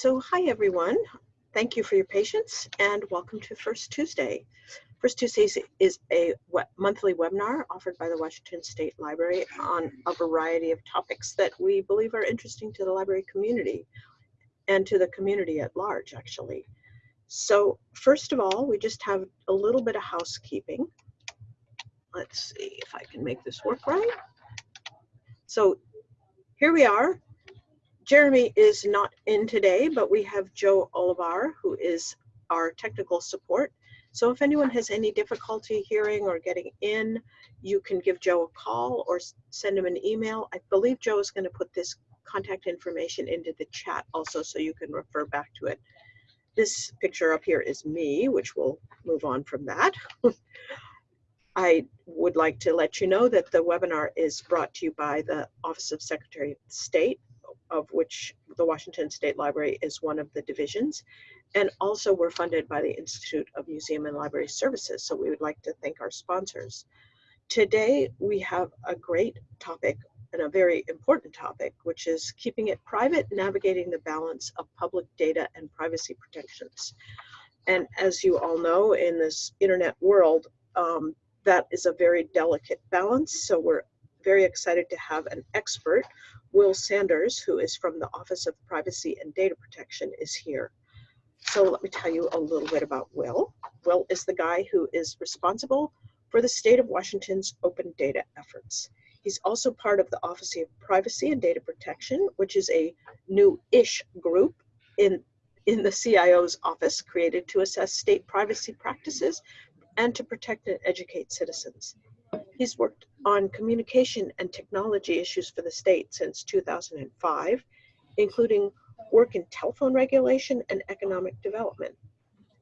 So hi everyone. Thank you for your patience and welcome to First Tuesday. First Tuesdays is a monthly webinar offered by the Washington State Library on a variety of topics that we believe are interesting to the library community and to the community at large actually. So first of all, we just have a little bit of housekeeping. Let's see if I can make this work right. So here we are. Jeremy is not in today, but we have Joe Olivar, who is our technical support. So if anyone has any difficulty hearing or getting in, you can give Joe a call or send him an email. I believe Joe is going to put this contact information into the chat also so you can refer back to it. This picture up here is me, which we'll move on from that. I would like to let you know that the webinar is brought to you by the Office of Secretary of State of which the Washington State Library is one of the divisions. And also we're funded by the Institute of Museum and Library Services. So we would like to thank our sponsors. Today we have a great topic and a very important topic, which is keeping it private, navigating the balance of public data and privacy protections. And as you all know, in this internet world, um, that is a very delicate balance. So we're very excited to have an expert Will Saunders, who is from the Office of Privacy and Data Protection, is here. So let me tell you a little bit about Will. Will is the guy who is responsible for the state of Washington's open data efforts. He's also part of the Office of Privacy and Data Protection, which is a new-ish group in, in the CIO's office created to assess state privacy practices and to protect and educate citizens. He's worked on communication and technology issues for the state since 2005, including work in telephone regulation and economic development.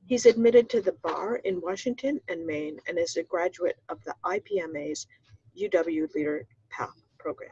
He's admitted to the bar in Washington and Maine and is a graduate of the IPMA's UW Leader Path program.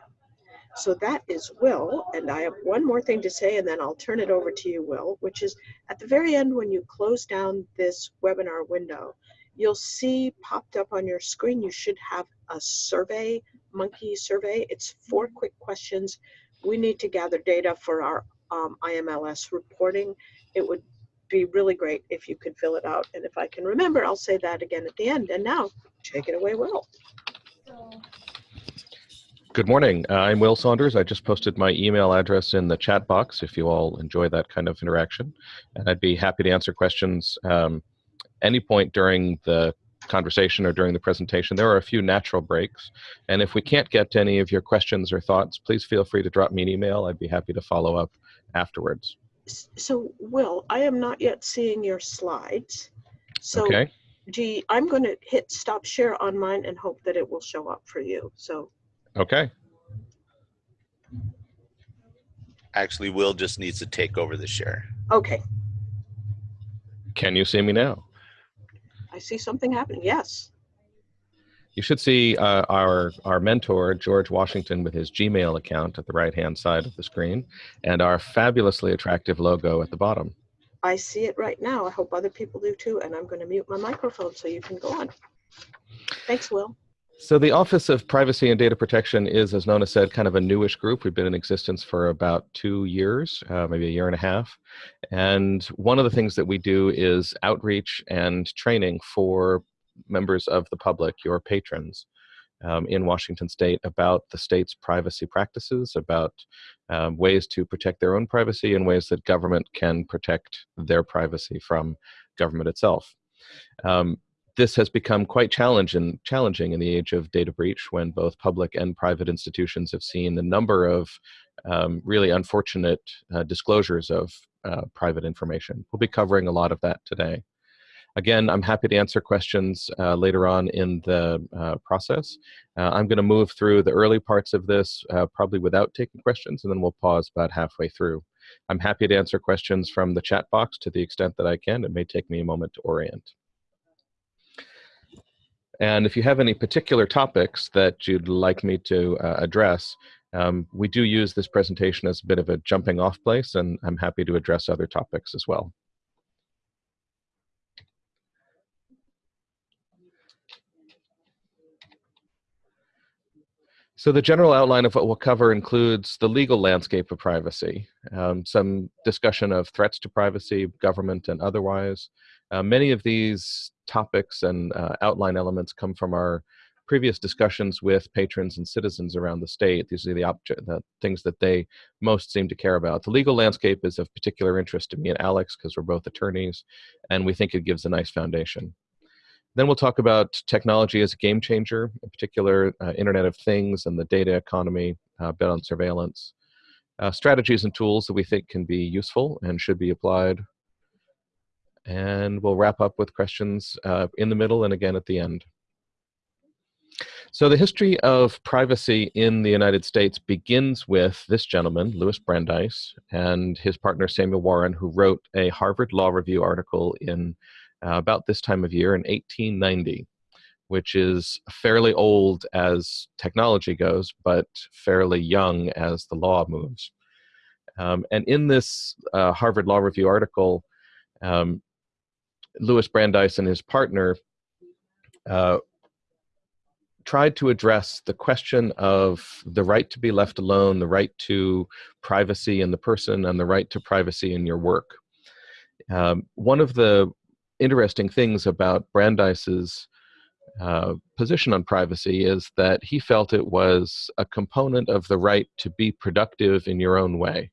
So that is Will, and I have one more thing to say and then I'll turn it over to you, Will, which is at the very end when you close down this webinar window, you'll see popped up on your screen, you should have a survey, monkey survey. It's four quick questions. We need to gather data for our um, IMLS reporting. It would be really great if you could fill it out. And if I can remember, I'll say that again at the end. And now, take it away, Will. Good morning. Uh, I'm Will Saunders. I just posted my email address in the chat box if you all enjoy that kind of interaction. And I'd be happy to answer questions um, any point during the conversation or during the presentation. There are a few natural breaks. And if we can't get to any of your questions or thoughts, please feel free to drop me an email. I'd be happy to follow up afterwards. So, Will, I am not yet seeing your slides. So, okay. gee, I'm going to hit stop share on mine and hope that it will show up for you. So, okay. Actually, Will just needs to take over the share. Okay. Can you see me now? I see something happening. Yes. You should see uh, our our mentor George Washington with his Gmail account at the right hand side of the screen, and our fabulously attractive logo at the bottom. I see it right now. I hope other people do too. And I'm going to mute my microphone so you can go on. Thanks, Will. So the Office of Privacy and Data Protection is, as Nona said, kind of a newish group. We've been in existence for about two years, uh, maybe a year and a half. And one of the things that we do is outreach and training for members of the public, your patrons, um, in Washington State about the state's privacy practices, about um, ways to protect their own privacy and ways that government can protect their privacy from government itself. Um, this has become quite challenging, challenging in the age of data breach when both public and private institutions have seen a number of um, really unfortunate uh, disclosures of uh, private information. We'll be covering a lot of that today. Again, I'm happy to answer questions uh, later on in the uh, process. Uh, I'm going to move through the early parts of this, uh, probably without taking questions, and then we'll pause about halfway through. I'm happy to answer questions from the chat box to the extent that I can. It may take me a moment to orient. And if you have any particular topics that you'd like me to uh, address, um, we do use this presentation as a bit of a jumping off place, and I'm happy to address other topics as well. So the general outline of what we'll cover includes the legal landscape of privacy, um, some discussion of threats to privacy, government and otherwise. Uh, many of these topics and uh, outline elements come from our previous discussions with patrons and citizens around the state. These are the, object, the things that they most seem to care about. The legal landscape is of particular interest to me and Alex because we're both attorneys, and we think it gives a nice foundation. Then we'll talk about technology as a game changer, in particular uh, Internet of Things and the data economy, uh, bet on surveillance. Uh, strategies and tools that we think can be useful and should be applied. And we'll wrap up with questions uh, in the middle and again at the end. So the history of privacy in the United States begins with this gentleman, Louis Brandeis, and his partner Samuel Warren, who wrote a Harvard Law Review article in uh, about this time of year in 1890, which is fairly old as technology goes, but fairly young as the law moves. Um, and in this uh, Harvard Law Review article, um, Louis Brandeis and his partner uh, tried to address the question of the right to be left alone, the right to privacy in the person, and the right to privacy in your work. Um, one of the interesting things about Brandeis's uh, position on privacy is that he felt it was a component of the right to be productive in your own way.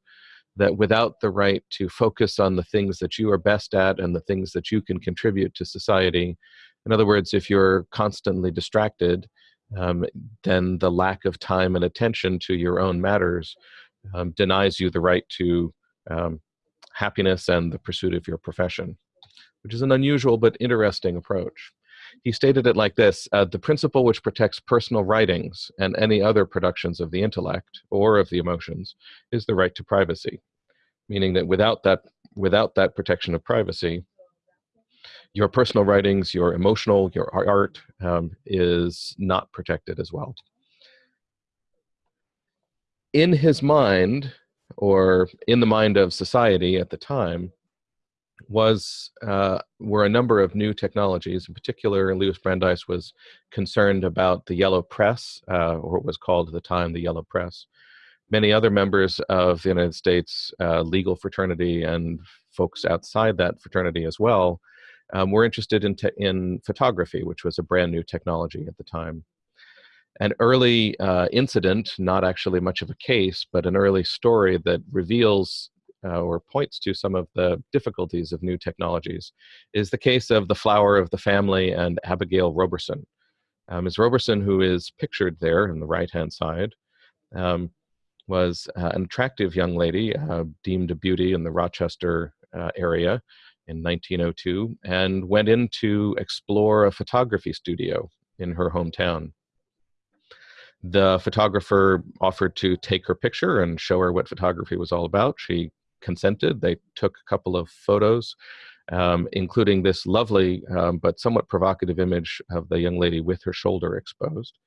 That without the right to focus on the things that you are best at and the things that you can contribute to society, in other words, if you're constantly distracted, um, then the lack of time and attention to your own matters um, denies you the right to um, happiness and the pursuit of your profession, which is an unusual but interesting approach. He stated it like this, uh, the principle which protects personal writings and any other productions of the intellect or of the emotions is the right to privacy, meaning that without that, without that protection of privacy, your personal writings, your emotional, your art um, is not protected as well. In his mind, or in the mind of society at the time, was uh, were a number of new technologies. In particular, Louis Brandeis was concerned about the yellow press, uh, or what was called at the time the yellow press. Many other members of the United States uh, legal fraternity and folks outside that fraternity as well um, were interested in, in photography, which was a brand new technology at the time. An early uh, incident, not actually much of a case, but an early story that reveals uh, or points to some of the difficulties of new technologies is the case of the flour of the family and Abigail Roberson. Um, Ms. Roberson, who is pictured there in the right-hand side, um, was uh, an attractive young lady, uh, deemed a beauty in the Rochester uh, area, in 1902 and went in to explore a photography studio in her hometown. The photographer offered to take her picture and show her what photography was all about. She consented. They took a couple of photos, um, including this lovely um, but somewhat provocative image of the young lady with her shoulder exposed.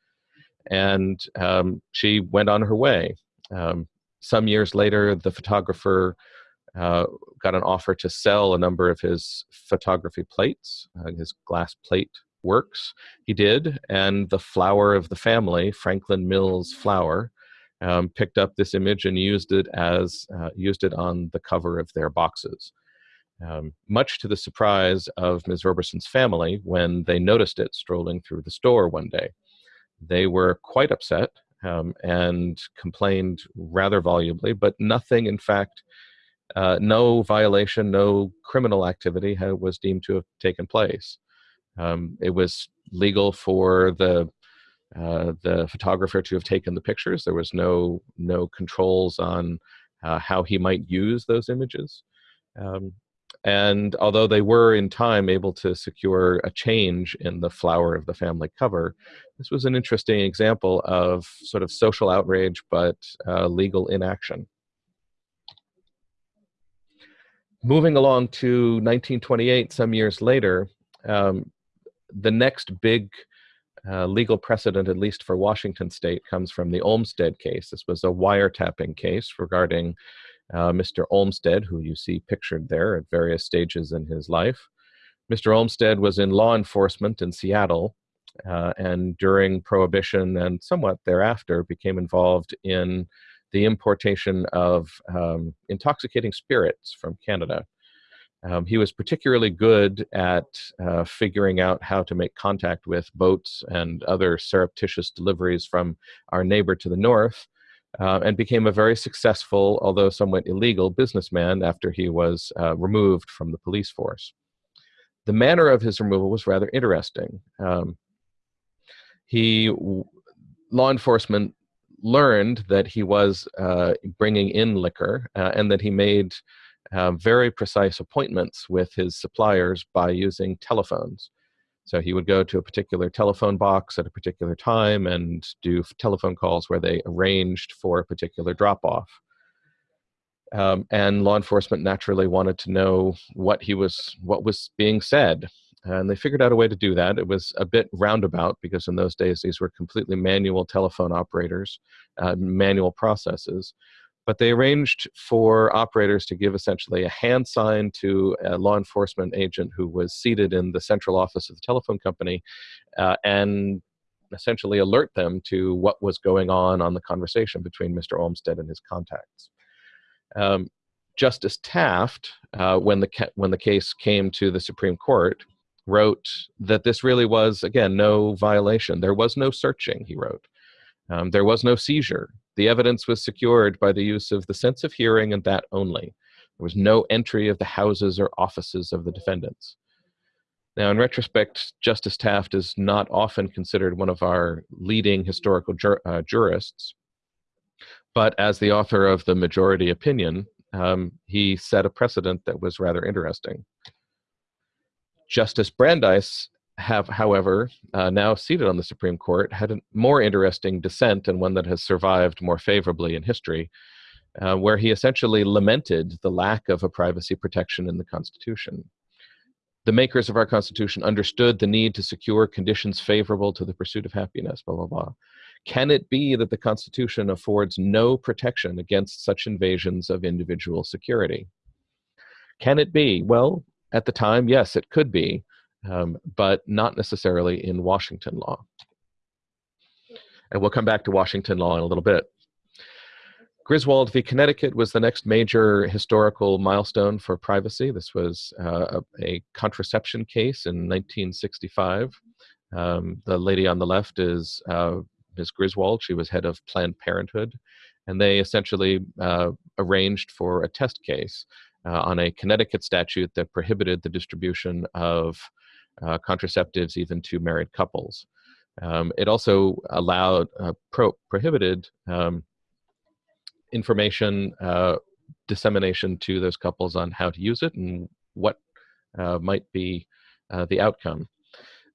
And um, she went on her way. Um, some years later, the photographer uh, got an offer to sell a number of his photography plates, uh, his glass plate works. He did, and the flour of the family, Franklin Mills flour, um, picked up this image and used it as uh, used it on the cover of their boxes. Um, much to the surprise of Ms. Roberson's family when they noticed it strolling through the store one day. They were quite upset um, and complained rather volubly, but nothing, in fact, uh, no violation, no criminal activity was deemed to have taken place. Um, it was legal for the uh, the photographer to have taken the pictures. There was no no controls on uh, how he might use those images. Um, and although they were in time able to secure a change in the flour of the family cover, this was an interesting example of sort of social outrage but uh, legal inaction. moving along to 1928, some years later, um, the next big uh, legal precedent, at least for Washington state, comes from the Olmstead case. This was a wiretapping case regarding uh, Mr. Olmstead, who you see pictured there at various stages in his life. Mr. Olmstead was in law enforcement in Seattle, uh, and during Prohibition and somewhat thereafter became involved in the importation of um, intoxicating spirits from Canada. Um, he was particularly good at uh, figuring out how to make contact with boats and other surreptitious deliveries from our neighbor to the north, uh, and became a very successful, although somewhat illegal, businessman after he was uh, removed from the police force. The manner of his removal was rather interesting. Um, he, law enforcement learned that he was uh, bringing in liquor uh, and that he made uh, very precise appointments with his suppliers by using telephones. So he would go to a particular telephone box at a particular time and do telephone calls where they arranged for a particular drop off. Um, and law enforcement naturally wanted to know what he was, what was being said. And they figured out a way to do that. It was a bit roundabout because in those days these were completely manual telephone operators, uh, manual processes but they arranged for operators to give essentially a hand sign to a law enforcement agent who was seated in the central office of the telephone company uh, and essentially alert them to what was going on on the conversation between Mr. Olmstead and his contacts. Um, Justice Taft, uh, when the when the case came to the Supreme Court, wrote that this really was again no violation. There was no searching. He wrote, um, there was no seizure. The evidence was secured by the use of the sense of hearing and that only. There was no entry of the houses or offices of the defendants. Now, in retrospect, Justice Taft is not often considered one of our leading historical jur uh, jurists, but as the author of the majority opinion, um, he set a precedent that was rather interesting. Justice Brandeis have, however, uh, now seated on the Supreme Court, had a more interesting dissent and one that has survived more favorably in history, uh, where he essentially lamented the lack of a privacy protection in the Constitution. The makers of our Constitution understood the need to secure conditions favorable to the pursuit of happiness, blah, blah, blah. Can it be that the Constitution affords no protection against such invasions of individual security? Can it be? Well, at the time, yes, it could be um, but not necessarily in Washington law. And we'll come back to Washington law in a little bit. Griswold v. Connecticut was the next major historical milestone for privacy. This was uh, a, a, contraception case in 1965. Um, the lady on the left is uh, Ms. Griswold. She was head of Planned Parenthood. And they essentially uh, arranged for a test case uh, on a Connecticut statute that prohibited the distribution of uh, contraceptives even to married couples. Um, it also allowed uh, pro prohibited um, information uh, dissemination to those couples on how to use it and what uh, might be uh, the outcome.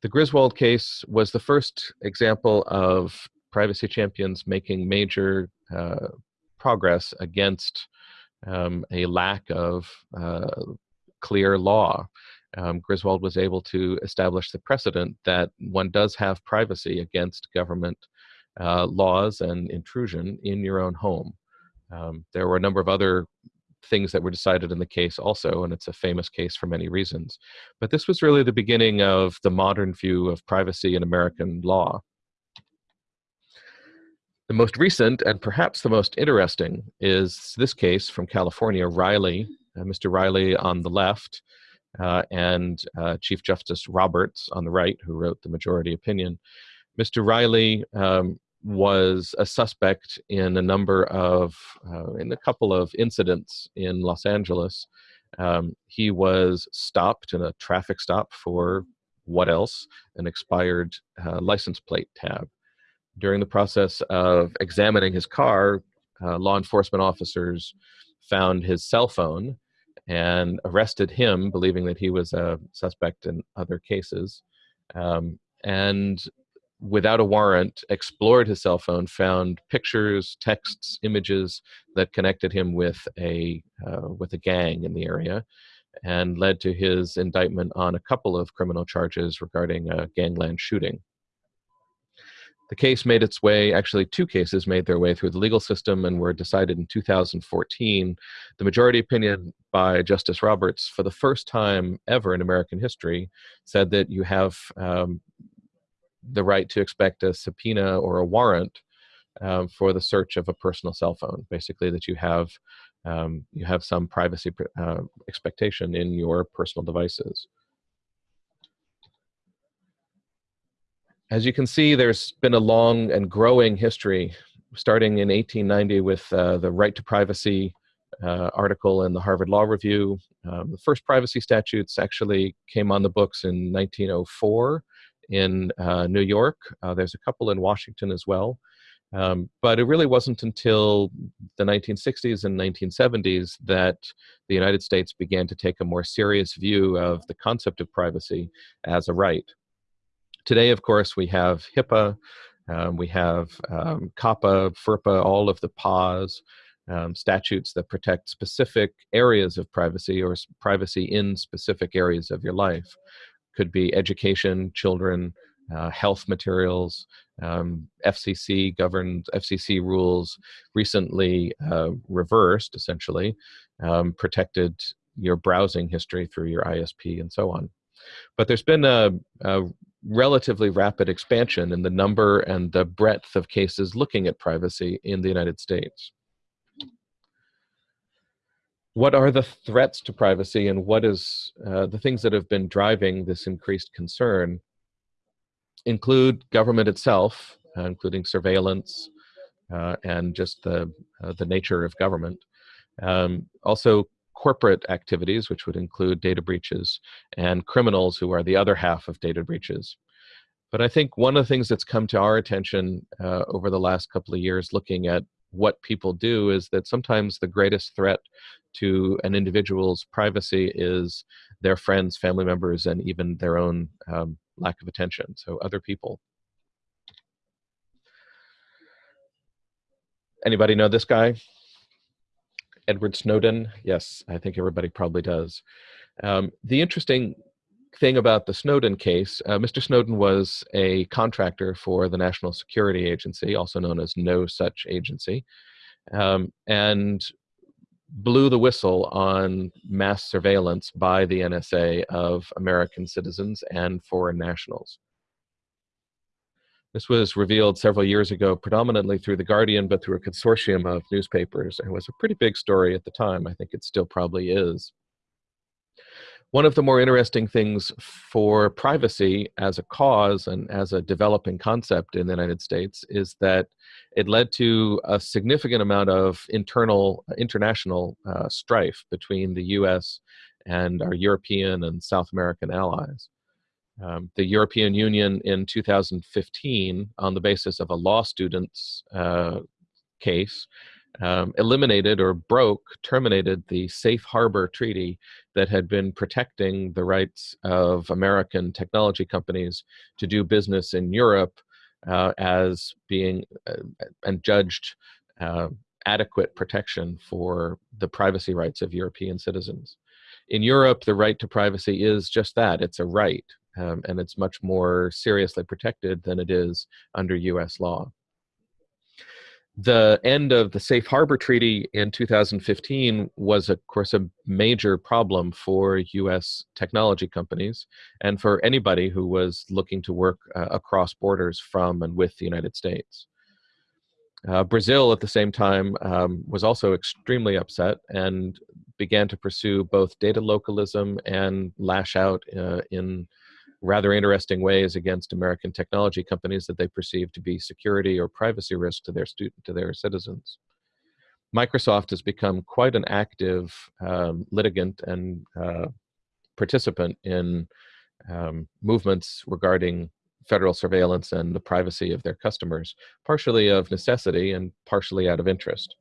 The Griswold case was the first example of privacy champions making major uh, progress against um, a lack of clear law um, Griswold was able to establish the precedent that one does have privacy against government uh, laws and intrusion in your own home. Um, there were a number of other things that were decided in the case also, and it's a famous case for many reasons. But this was really the beginning of the modern view of privacy in American law. The most recent and perhaps the most interesting is this case from California, Riley. Uh, Mr. Riley on the left uh, and uh, Chief Justice Roberts on the right, who wrote the majority opinion. Mr. Riley um, was a suspect in a number of, uh, in a couple of incidents in Los Angeles. Um, he was stopped in a traffic stop for what else? An expired uh, license plate tab. During the process of examining his car, uh, law enforcement officers found his cell phone and arrested him, believing that he was a suspect in other cases. Um, and without a warrant, explored his cell phone, found pictures, texts, images that connected him with a uh, with a gang in the area, and led to his indictment on a couple of criminal charges regarding a gangland shooting. The case made its way, actually two cases made their way through the legal system and were decided in 2014. The majority opinion by Justice Roberts, for the first time ever in American history, said that you have um, the right to expect a subpoena or a warrant um, for the search of a personal cell phone. Basically, that you have um, you have some privacy uh, expectation in your personal devices. As you can see, there's been a long and growing history, starting in 1890 with uh, the right to privacy uh, article in the Harvard Law Review. Um, the first privacy statutes actually came on the books in 1904 in uh, New York. Uh, there's a couple in Washington as well. Um, but it really wasn't until the 1960s and 1970s that the United States began to take a more serious view of the concept of privacy as a right. Today, of course, we have HIPAA, um, we have um, COPPA, FERPA, all of the PAWS, um, statutes that protect specific areas of privacy or privacy in specific areas of your life. Could be education, children, uh, health materials, um, FCC governed FCC rules recently uh, reversed, essentially, um, protected your browsing history through your ISP and so on. But there's been a, a relatively rapid expansion in the number and the breadth of cases looking at privacy in the United States. What are the threats to privacy and what is uh, the things that have been driving this increased concern include government itself, uh, including surveillance uh, and just the, uh, the nature of government. Um, also corporate activities, which would include data breaches, and criminals who are the other half of data breaches. But I think one of the things that's come to our attention uh, over the last couple of years looking at what people do is that sometimes the greatest threat to an individual's privacy is their friends, family members, and even their own um, lack of attention, so other people. Anybody know this guy? Edward Snowden? Yes, I think everybody probably does. Um, the interesting thing about the Snowden case, uh, Mr. Snowden was a contractor for the National Security Agency, also known as No Such Agency, um, and blew the whistle on mass surveillance by the NSA of American citizens and foreign nationals. This was revealed several years ago, predominantly through The Guardian, but through a consortium of newspapers. It was a pretty big story at the time. I think it still probably is. One of the more interesting things for privacy as a cause and as a developing concept in the United States is that it led to a significant amount of internal, international uh, strife between the US and our European and South American allies. Um, the European Union in 2015, on the basis of a law student's uh, case, um, eliminated or broke, terminated the Safe Harbor Treaty that had been protecting the rights of American technology companies to do business in Europe uh, as being uh, and judged uh, adequate protection for the privacy rights of European citizens. In Europe, the right to privacy is just that it's a right, um, and it's much more seriously protected than it is under US law the end of the Safe Harbor Treaty in 2015 was, of course, a major problem for U.S. technology companies and for anybody who was looking to work uh, across borders from and with the United States. Uh, Brazil, at the same time, um, was also extremely upset and began to pursue both data localism and lash out uh, in rather interesting ways against American technology companies that they perceive to be security or privacy risk to their student to their citizens. Microsoft has become quite an active um, litigant and uh, participant in um, movements regarding federal surveillance and the privacy of their customers, partially of necessity and partially out of interest.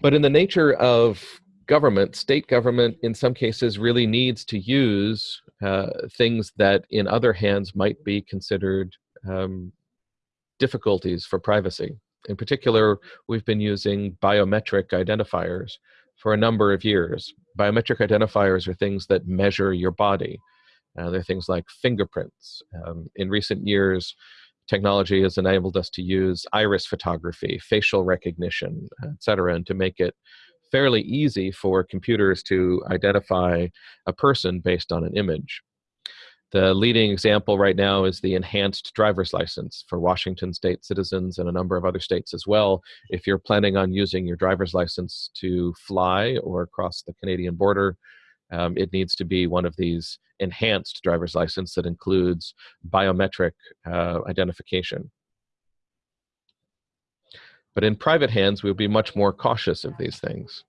But in the nature of government, state government, in some cases, really needs to use uh, things that in other hands might be considered um, difficulties for privacy. In particular, we've been using biometric identifiers for a number of years. Biometric identifiers are things that measure your body. Uh, they're things like fingerprints. Um, in recent years, technology has enabled us to use iris photography, facial recognition, et cetera, and to make it fairly easy for computers to identify a person based on an image. The leading example right now is the enhanced driver's license for Washington state citizens and a number of other states as well. If you're planning on using your driver's license to fly or cross the Canadian border, um, it needs to be one of these enhanced driver's license that includes biometric uh, identification. But in private hands, we'll be much more cautious of these things.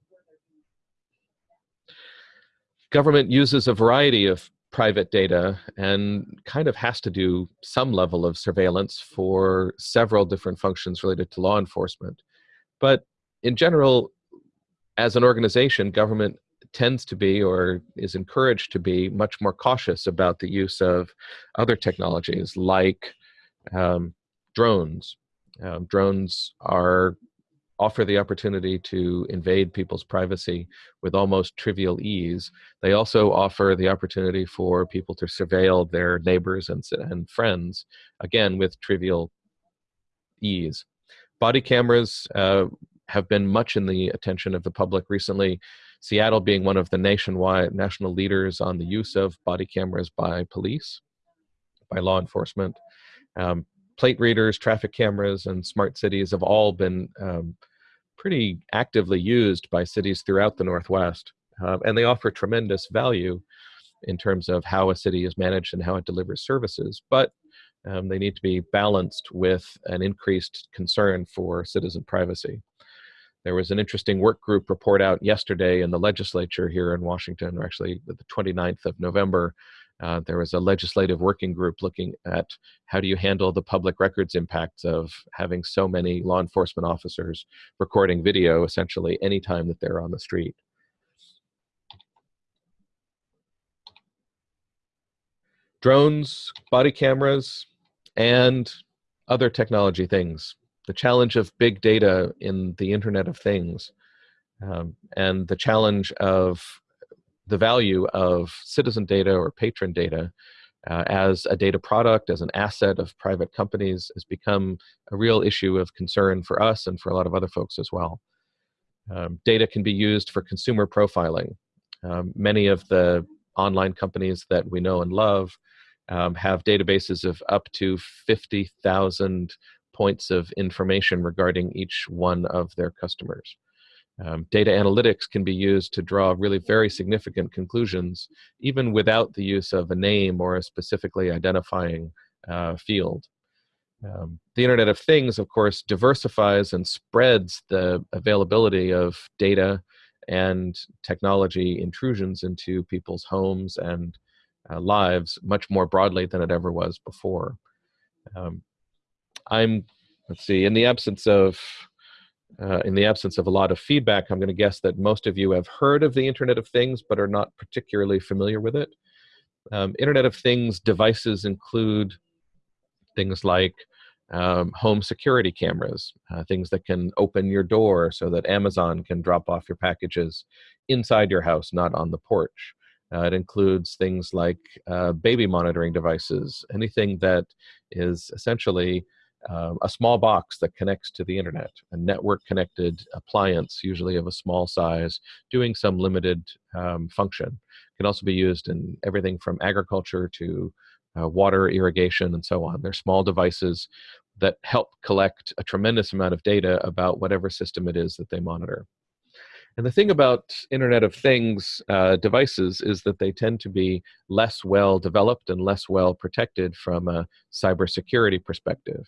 Government uses a variety of private data and kind of has to do some level of surveillance for several different functions related to law enforcement. But in general, as an organization, government tends to be or is encouraged to be much more cautious about the use of other technologies like um, drones. Um, drones are offer the opportunity to invade people's privacy with almost trivial ease. They also offer the opportunity for people to surveil their neighbors and, and friends, again, with trivial ease. Body cameras uh, have been much in the attention of the public recently. Seattle being one of the nationwide national leaders on the use of body cameras by police, by law enforcement. Um, plate readers, traffic cameras, and smart cities have all been um, pretty actively used by cities throughout the Northwest. Uh, and they offer tremendous value in terms of how a city is managed and how it delivers services. But um, they need to be balanced with an increased concern for citizen privacy. There was an interesting work group report out yesterday in the legislature here in Washington, or actually the 29th of November, uh, there was a legislative working group looking at how do you handle the public records impacts of having so many law enforcement officers recording video essentially anytime that they're on the street. Drones, body cameras, and other technology things. The challenge of big data in the Internet of Things, um, and the challenge of the value of citizen data or patron data uh, as a data product, as an asset of private companies, has become a real issue of concern for us and for a lot of other folks as well. Um, data can be used for consumer profiling. Um, many of the online companies that we know and love um, have databases of up to 50,000 points of information regarding each one of their customers. Um, data analytics can be used to draw really very significant conclusions, even without the use of a name or a specifically identifying uh, field. Um, the Internet of Things, of course, diversifies and spreads the availability of data and technology intrusions into people's homes and uh, lives much more broadly than it ever was before. Um, I'm, let's see, in the absence of uh, in the absence of a lot of feedback, I'm going to guess that most of you have heard of the Internet of Things, but are not particularly familiar with it. Um, Internet of Things devices include things like um, home security cameras, uh, things that can open your door so that Amazon can drop off your packages inside your house, not on the porch. Uh, it includes things like uh, baby monitoring devices, anything that is essentially um, a small box that connects to the internet, a network connected appliance, usually of a small size, doing some limited um, function. Can also be used in everything from agriculture to uh, water irrigation and so on. They're small devices that help collect a tremendous amount of data about whatever system it is that they monitor. And the thing about Internet of Things uh, devices is that they tend to be less well developed and less well protected from a cybersecurity perspective.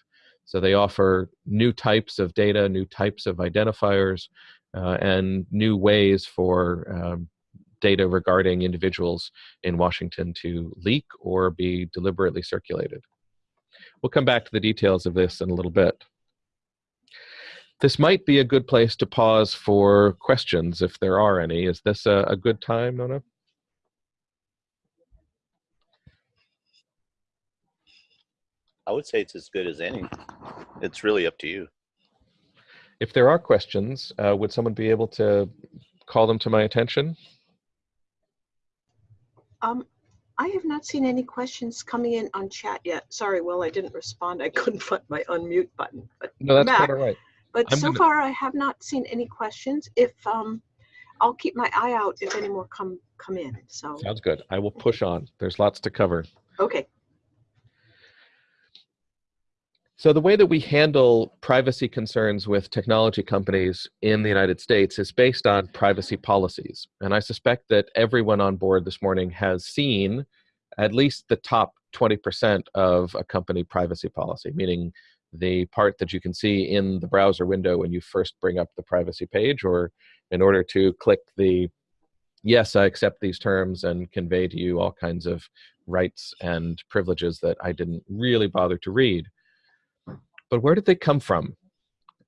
So they offer new types of data, new types of identifiers, uh, and new ways for um, data regarding individuals in Washington to leak or be deliberately circulated. We'll come back to the details of this in a little bit. This might be a good place to pause for questions if there are any. Is this a, a good time, Nona? I would say it's as good as any. It's really up to you. If there are questions, uh, would someone be able to call them to my attention? Um, I have not seen any questions coming in on chat yet. Sorry, Will, I didn't respond. I couldn't find my unmute button. But No, that's Matt, quite all right. But I'm so gonna- far, I have not seen any questions. If, um, I'll keep my eye out if any more come, come in, so. Sounds good. I will push on. There's lots to cover. Okay. So the way that we handle privacy concerns with technology companies in the United States is based on privacy policies. And I suspect that everyone on board this morning has seen at least the top 20% of a company privacy policy, meaning the part that you can see in the browser window when you first bring up the privacy page or in order to click the yes, I accept these terms and convey to you all kinds of rights and privileges that I didn't really bother to read. But where did they come from?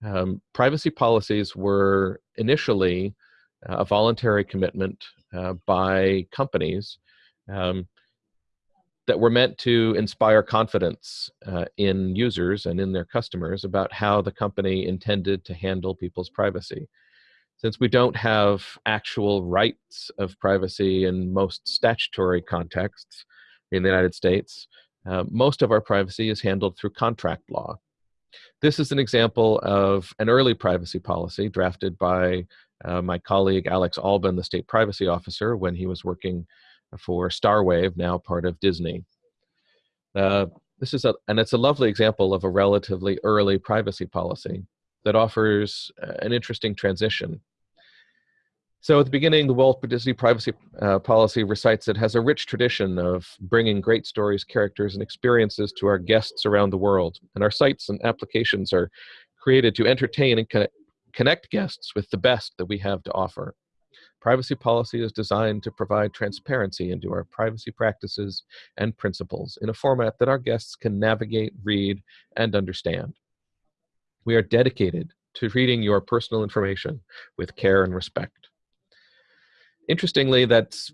Um, privacy policies were initially a voluntary commitment uh, by companies um, that were meant to inspire confidence uh, in users and in their customers about how the company intended to handle people's privacy. Since we don't have actual rights of privacy in most statutory contexts in the United States, uh, most of our privacy is handled through contract law. This is an example of an early privacy policy drafted by uh, my colleague Alex Alben, the state privacy officer, when he was working for Starwave, now part of Disney. Uh, this is a, and it's a lovely example of a relatively early privacy policy that offers uh, an interesting transition. So at the beginning, the Walt Disney privacy uh, policy recites it has a rich tradition of bringing great stories, characters, and experiences to our guests around the world. And our sites and applications are created to entertain and connect guests with the best that we have to offer. Privacy policy is designed to provide transparency into our privacy practices and principles in a format that our guests can navigate, read, and understand. We are dedicated to treating your personal information with care and respect. Interestingly, that's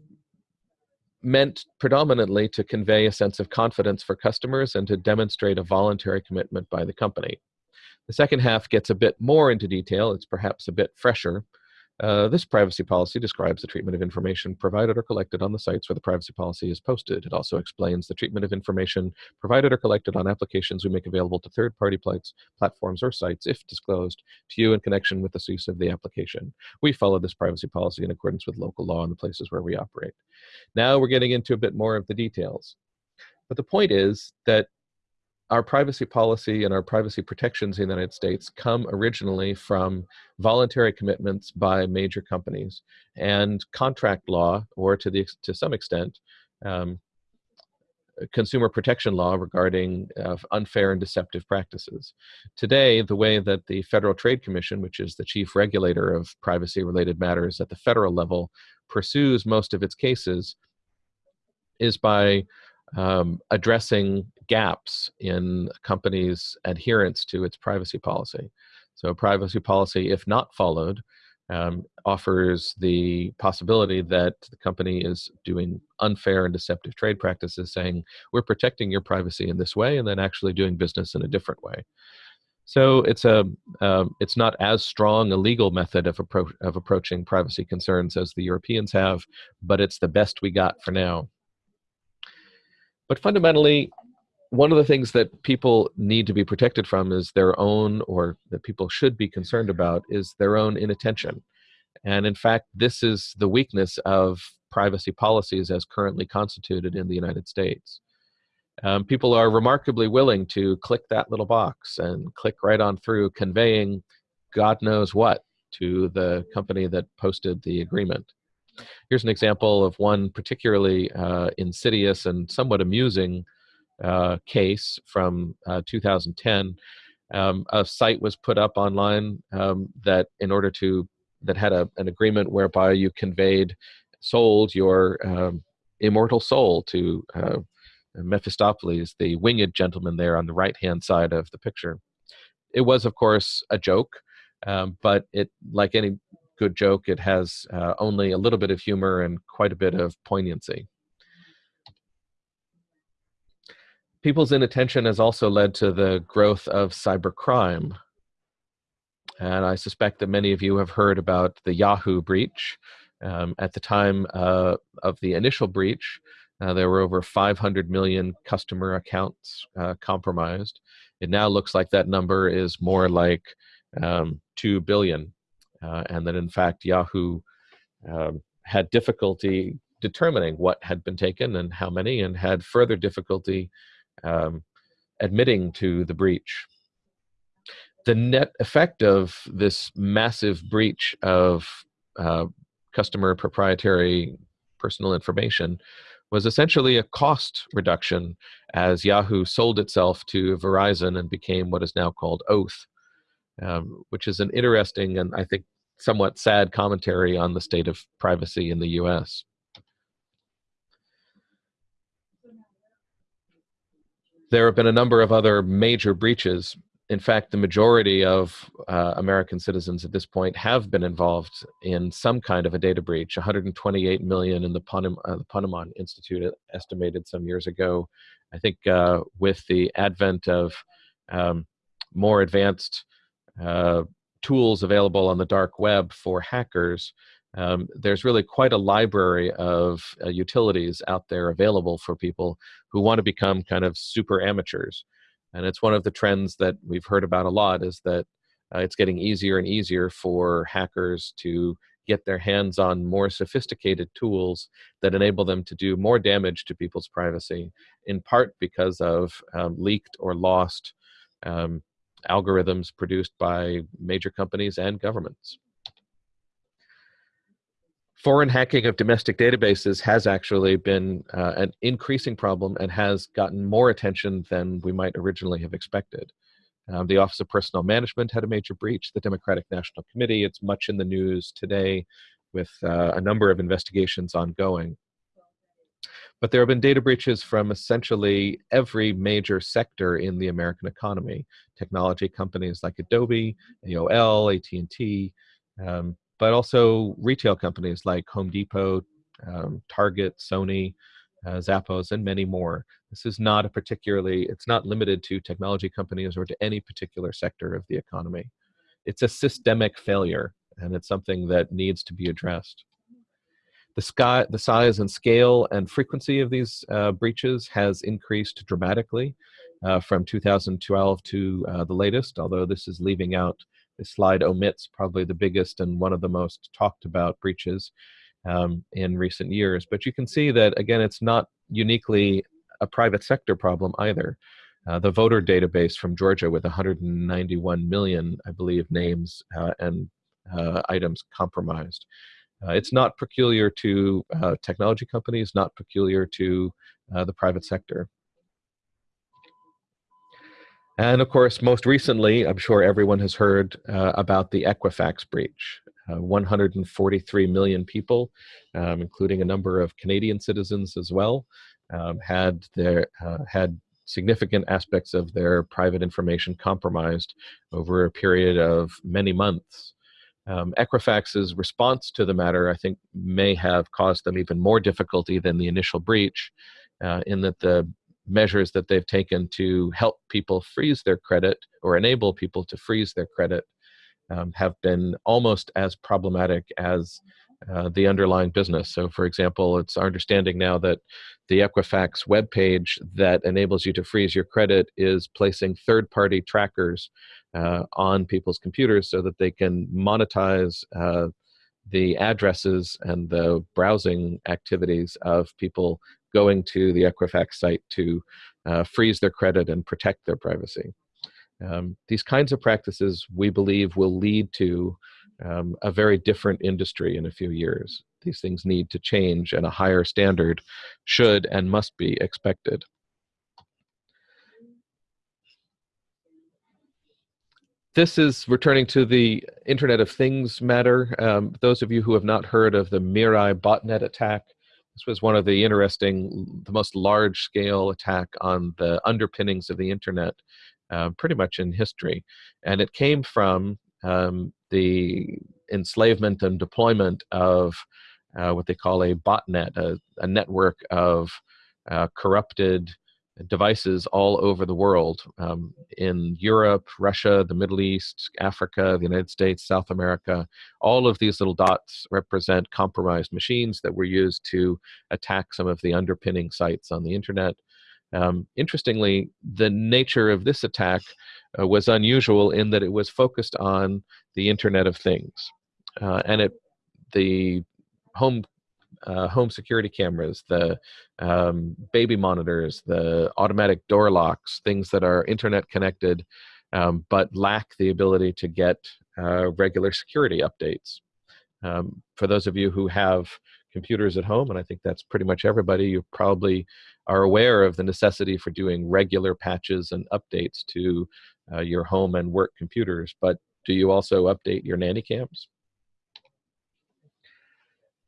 meant predominantly to convey a sense of confidence for customers and to demonstrate a voluntary commitment by the company. The second half gets a bit more into detail. It's perhaps a bit fresher, uh, this privacy policy describes the treatment of information provided or collected on the sites where the privacy policy is posted. It also explains the treatment of information provided or collected on applications we make available to third-party platforms or sites, if disclosed, to you in connection with the use of the application. We follow this privacy policy in accordance with local law in the places where we operate. Now we're getting into a bit more of the details. But the point is that our privacy policy and our privacy protections in the United States come originally from voluntary commitments by major companies and contract law, or to the to some extent, um, consumer protection law regarding uh, unfair and deceptive practices. Today, the way that the Federal Trade Commission, which is the chief regulator of privacy-related matters at the federal level, pursues most of its cases is by um, addressing gaps in companies' adherence to its privacy policy. So privacy policy, if not followed, um, offers the possibility that the company is doing unfair and deceptive trade practices, saying, we're protecting your privacy in this way, and then actually doing business in a different way. So it's a um, it's not as strong a legal method of, appro of approaching privacy concerns as the Europeans have, but it's the best we got for now. But fundamentally, one of the things that people need to be protected from is their own, or that people should be concerned about, is their own inattention. And in fact, this is the weakness of privacy policies as currently constituted in the United States. Um, people are remarkably willing to click that little box and click right on through conveying God knows what to the company that posted the agreement. Here's an example of one particularly uh, insidious and somewhat amusing uh, case from uh, 2010. Um, a site was put up online um, that in order to that had a, an agreement whereby you conveyed sold your um, immortal soul to uh, Mephistopheles, the winged gentleman there on the right hand side of the picture. It was, of course, a joke, um, but it, like any good joke, it has uh, only a little bit of humor and quite a bit of poignancy. people's inattention has also led to the growth of cybercrime. And I suspect that many of you have heard about the Yahoo breach. Um, at the time uh, of the initial breach, uh, there were over 500 million customer accounts uh, compromised. It now looks like that number is more like um, 2 billion. Uh, and that in fact, Yahoo um, had difficulty determining what had been taken and how many, and had further difficulty um, admitting to the breach. The net effect of this massive breach of uh, customer proprietary personal information was essentially a cost reduction as Yahoo sold itself to Verizon and became what is now called Oath, um, which is an interesting and I think somewhat sad commentary on the state of privacy in the US. There have been a number of other major breaches in fact, the majority of uh, American citizens at this point have been involved in some kind of a data breach. 128 million in the, Ponem uh, the Ponemon Institute estimated some years ago. I think uh, with the advent of um, more advanced uh, tools available on the dark web for hackers, um, there's really quite a library of uh, utilities out there available for people who want to become kind of super amateurs. And it's one of the trends that we've heard about a lot is that uh, it's getting easier and easier for hackers to get their hands on more sophisticated tools that enable them to do more damage to people's privacy, in part because of um, leaked or lost um, algorithms produced by major companies and governments foreign hacking of domestic databases has actually been uh, an increasing problem and has gotten more attention than we might originally have expected. Um, the Office of Personnel Management had a major breach, the Democratic National Committee, it's much in the news today with uh, a number of investigations ongoing. But there have been data breaches from essentially every major sector in the American economy. Technology companies like Adobe, AOL, AT&T, um, but also retail companies like Home Depot, um, Target, Sony, uh, Zappos, and many more. This is not a particularly, it's not limited to technology companies or to any particular sector of the economy. It's a systemic failure, and it's something that needs to be addressed. The, sky, the size and scale and frequency of these uh, breaches has increased dramatically uh, from 2012 to uh, the latest, although this is leaving out this slide omits probably the biggest and one of the most talked about breaches um, in recent years. But you can see that, again, it's not uniquely a private sector problem either. Uh, the voter database from Georgia with 191 million, I believe, names uh, and uh, items compromised. Uh, it's not peculiar to uh, technology companies, not peculiar to uh, the private sector. And of course, most recently, I'm sure everyone has heard uh, about the Equifax breach. Uh, 143 million people, um, including a number of Canadian citizens as well, um, had their uh, had significant aspects of their private information compromised over a period of many months. Um, Equifax's response to the matter, I think, may have caused them even more difficulty than the initial breach, uh, in that the measures that they've taken to help people freeze their credit or enable people to freeze their credit um, have been almost as problematic as uh, the underlying business. So, for example, it's our understanding now that the Equifax webpage that enables you to freeze your credit is placing third party trackers uh, on people's computers so that they can monetize uh, the addresses and the browsing activities of people going to the Equifax site to uh, freeze their credit and protect their privacy. Um, these kinds of practices, we believe, will lead to um, a very different industry in a few years. These things need to change, and a higher standard should and must be expected. This is returning to the Internet of Things matter. Um, those of you who have not heard of the Mirai botnet attack, this was one of the interesting, the most large scale attack on the underpinnings of the internet uh, pretty much in history. And it came from um, the enslavement and deployment of uh, what they call a botnet, a, a network of uh, corrupted devices all over the world um, in Europe, Russia, the Middle East, Africa, the United States, South America. All of these little dots represent compromised machines that were used to attack some of the underpinning sites on the internet. Um, interestingly, the nature of this attack uh, was unusual in that it was focused on the Internet of Things. Uh, and it, the home uh, home security cameras, the um, baby monitors, the automatic door locks, things that are internet connected, um, but lack the ability to get uh, regular security updates. Um, for those of you who have computers at home, and I think that's pretty much everybody, you probably are aware of the necessity for doing regular patches and updates to uh, your home and work computers, but do you also update your nanny cams?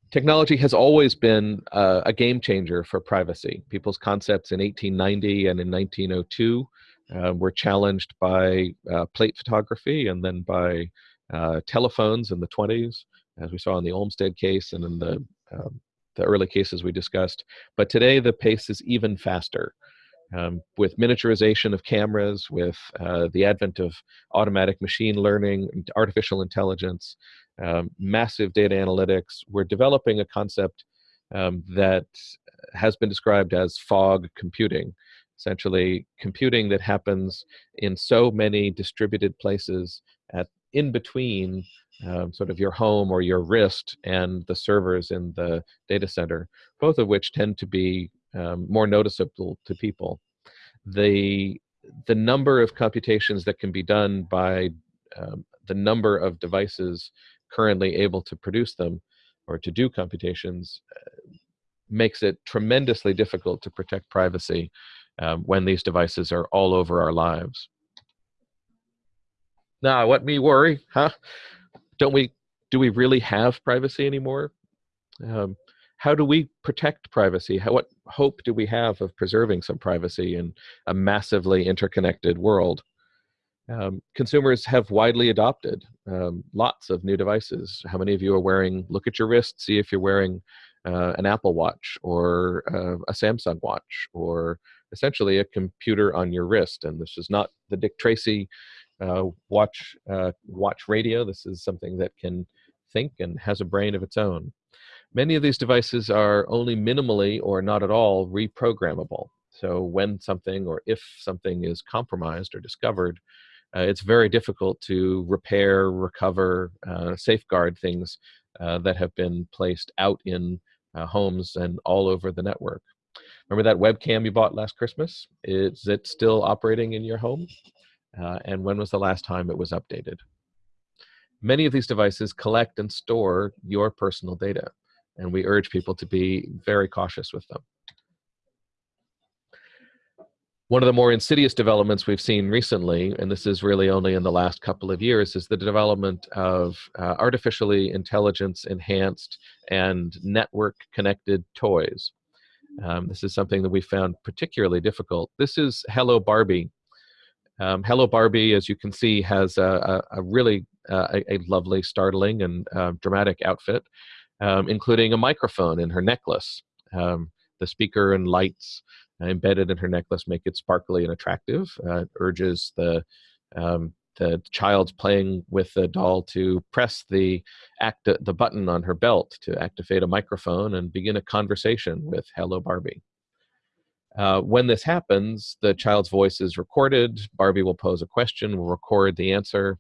Technology has always been uh, a game changer for privacy. People's concepts in 1890 and in 1902 uh, were challenged by uh, plate photography and then by uh, telephones in the 20s, as we saw in the Olmstead case and in the, um, the early cases we discussed. But today the pace is even faster. Um, with miniaturization of cameras, with uh, the advent of automatic machine learning, artificial intelligence, um, massive data analytics, we're developing a concept um, that has been described as fog computing. Essentially, computing that happens in so many distributed places at in between um, sort of your home or your wrist and the servers in the data center, both of which tend to be um, more noticeable to people. The, the number of computations that can be done by um, the number of devices currently able to produce them or to do computations uh, makes it tremendously difficult to protect privacy um, when these devices are all over our lives. Now, what me worry, huh? Don't we, do we really have privacy anymore? Um, how do we protect privacy? How, what hope do we have of preserving some privacy in a massively interconnected world? Um, consumers have widely adopted um, lots of new devices. How many of you are wearing, look at your wrist, see if you're wearing uh, an Apple Watch or uh, a Samsung Watch or essentially a computer on your wrist. And this is not the Dick Tracy uh, watch, uh, watch radio. This is something that can think and has a brain of its own. Many of these devices are only minimally or not at all reprogrammable. So when something or if something is compromised or discovered, uh, it's very difficult to repair, recover, uh, safeguard things uh, that have been placed out in uh, homes and all over the network. Remember that webcam you bought last Christmas? Is it still operating in your home? Uh, and when was the last time it was updated? Many of these devices collect and store your personal data and we urge people to be very cautious with them. One of the more insidious developments we've seen recently, and this is really only in the last couple of years, is the development of uh, artificially intelligence enhanced and network connected toys. Um, this is something that we found particularly difficult. This is Hello Barbie. Um, Hello Barbie, as you can see, has a, a, a really uh, a, a, lovely, startling, and uh, dramatic outfit um, including a microphone in her necklace. Um, the speaker and lights embedded in her necklace make it sparkly and attractive. Uh, it urges the um, the child playing with the doll to press the act the button on her belt to activate a microphone and begin a conversation with Hello Barbie. Uh, when this happens, the child's voice is recorded. Barbie will pose a question, will record the answer,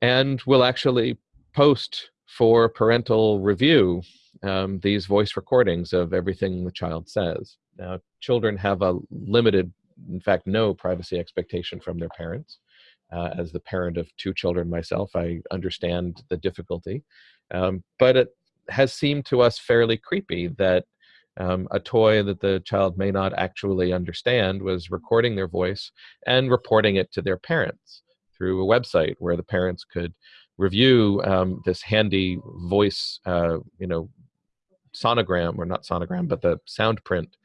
and will actually post for parental review um, these voice recordings of everything the child says. Now, children have a limited, in fact, no privacy expectation from their parents. Uh, as the parent of two children myself, I understand the difficulty. Um, but it has seemed to us fairly creepy that um, a toy that the child may not actually understand was recording their voice and reporting it to their parents through a website where the parents could review um, this handy voice, uh, you know, sonogram, or not sonogram, but the sound print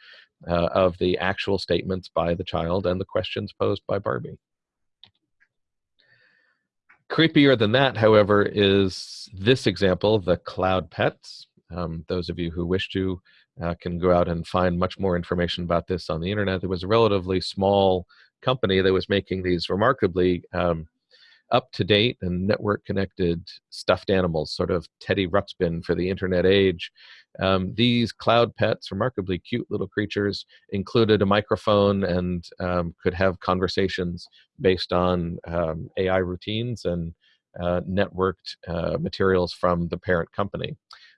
uh, of the actual statements by the child and the questions posed by Barbie. Creepier than that, however, is this example, the cloud pets. Um, those of you who wish to uh, can go out and find much more information about this on the internet. There was a relatively small company that was making these remarkably um, up to date and network connected stuffed animals, sort of Teddy Ruxpin for the internet age. Um, these cloud pets, remarkably cute little creatures, included a microphone and um, could have conversations based on um, AI routines and uh, networked uh, materials from the parent company.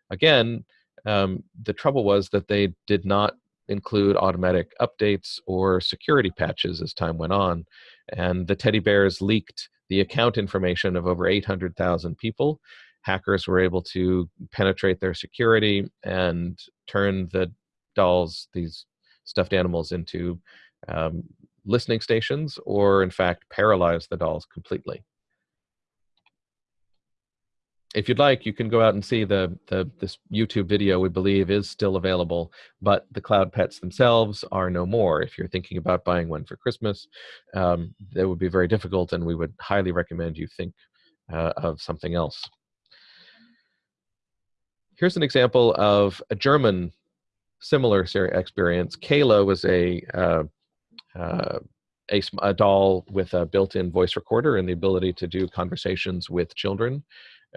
again, um, the trouble was that they did not include automatic updates or security patches as time went on. And the teddy bears leaked the account information of over 800,000 people. Hackers were able to penetrate their security and turn the dolls, these stuffed animals, into um, listening stations or, in fact, paralyze the dolls completely if you'd like, you can go out and see the, the this YouTube video. We believe is still available, but the cloud pets themselves are no more. If you're thinking about buying one for Christmas, um, that would be very difficult, and we would highly recommend you think uh, of something else. Here's an example of a German similar experience. Cayla was a uh, uh, a, a, doll with a built-in voice recorder and the ability to do conversations with children.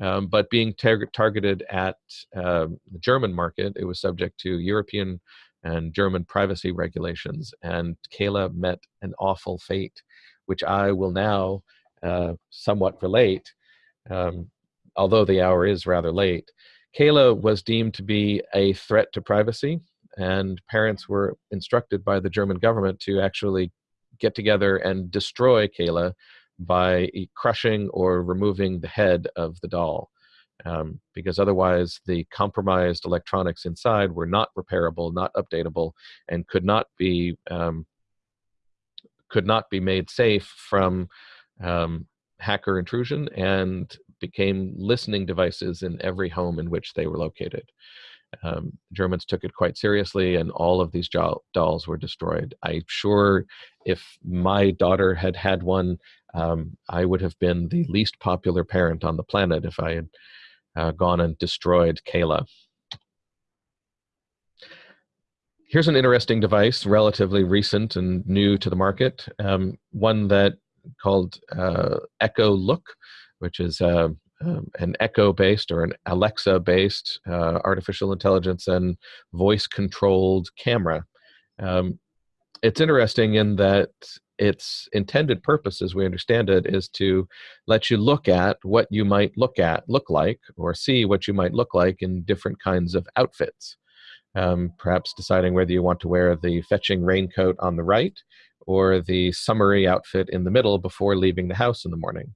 Um, but being tar targeted at uh, the German market, it was subject to European and German privacy regulations. And Cayla met an awful fate, which I will now uh, somewhat relate, um, although the hour is rather late. Cayla was deemed to be a threat to privacy, and parents were instructed by the German government to actually get together and destroy Kayla by crushing or removing the head of the doll. Um, because otherwise the compromised electronics inside were not repairable, not updatable, and could not be um, could not be made safe from um, hacker intrusion and became listening devices in every home in which they were located. Um, Germans took it quite seriously, and all of these dolls were destroyed. I'm sure if my daughter had had one, um, I would have been the least popular parent on the planet if I had uh, gone and destroyed Cayla. Here's an interesting device, relatively recent and new to the market. Um, one that called uh, Echo Look, which is uh, um, an Echo-based or an Alexa-based uh, artificial intelligence and voice-controlled camera. Um, it's interesting in that its intended purpose, as we understand it, is to let you look at what you might look at, look like, or see what you might look like in different kinds of outfits. Um, perhaps deciding whether you want to wear the fetching raincoat on the right or the summery outfit in the middle before leaving the house in the morning.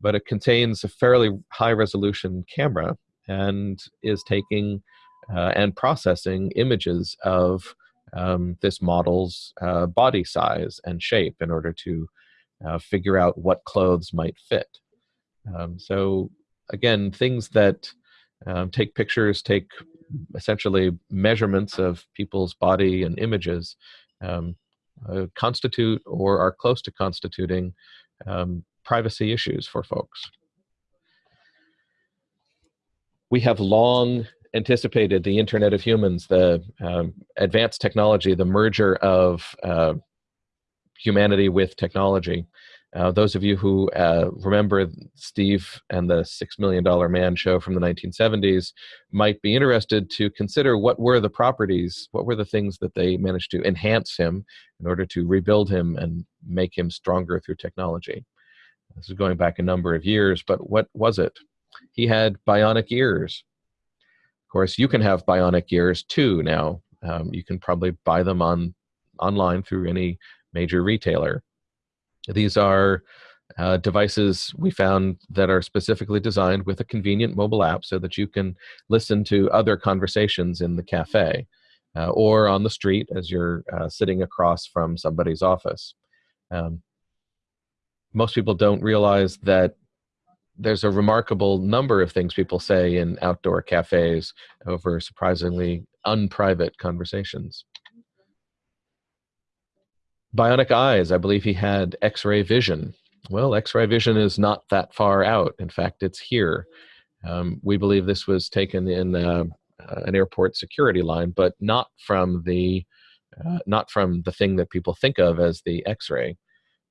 But it contains a fairly high resolution camera and is taking uh, and processing images of um, this model's uh, body size and shape in order to uh, figure out what clothes might fit. Um, so again, things that um, take pictures, take essentially measurements of people's body and images, um, uh, constitute or are close to constituting um, privacy issues for folks. We have long anticipated the Internet of Humans, the um, advanced technology, the merger of uh, humanity with technology. Uh, those of you who uh, remember Steve and the Six Million Dollar Man show from the 1970s might be interested to consider what were the properties, what were the things that they managed to enhance him in order to rebuild him and make him stronger through technology. This is going back a number of years, but what was it? He had bionic ears course, you can have bionic ears too now. Um, you can probably buy them on online through any major retailer. These are uh, devices we found that are specifically designed with a convenient mobile app so that you can listen to other conversations in the cafe uh, or on the street as you're uh, sitting across from somebody's office. Um, most people don't realize that there's a remarkable number of things people say in outdoor cafes over surprisingly unprivate conversations. Bionic eyes, I believe he had X-ray vision. Well, X-ray vision is not that far out. In fact, it's here. Um, we believe this was taken in uh, uh, an airport security line, but not from the uh, not from the thing that people think of as the X-ray.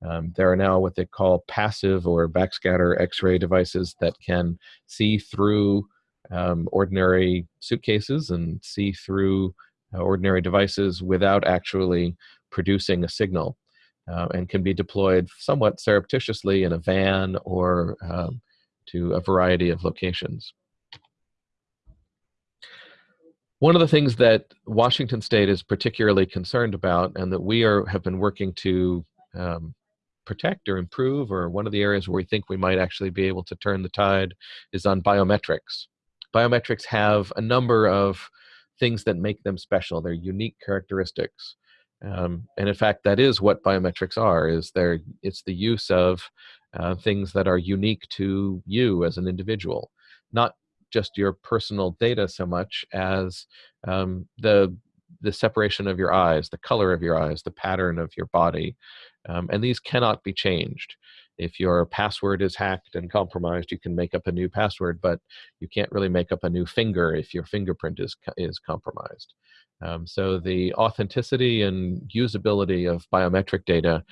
Um, there are now what they call passive or backscatter X-ray devices that can see through um, ordinary suitcases and see through uh, ordinary devices without actually producing a signal uh, and can be deployed somewhat surreptitiously in a van or um, to a variety of locations. One of the things that Washington State is particularly concerned about, and that we are have been working to um, protect or improve, or one of the areas where we think we might actually be able to turn the tide, is on biometrics. Biometrics have a number of things that make them special. They're unique characteristics. Um, and in fact, that is what biometrics are, is they're, it's the use of uh, things that are unique to you as an individual, not just your personal data so much as um, the the separation of your eyes, the color of your eyes, the pattern of your body, um, and these cannot be changed. If your password is hacked and compromised, you can make up a new password, but you can't really make up a new finger if your fingerprint is is compromised. Um, so the authenticity and usability of biometric data,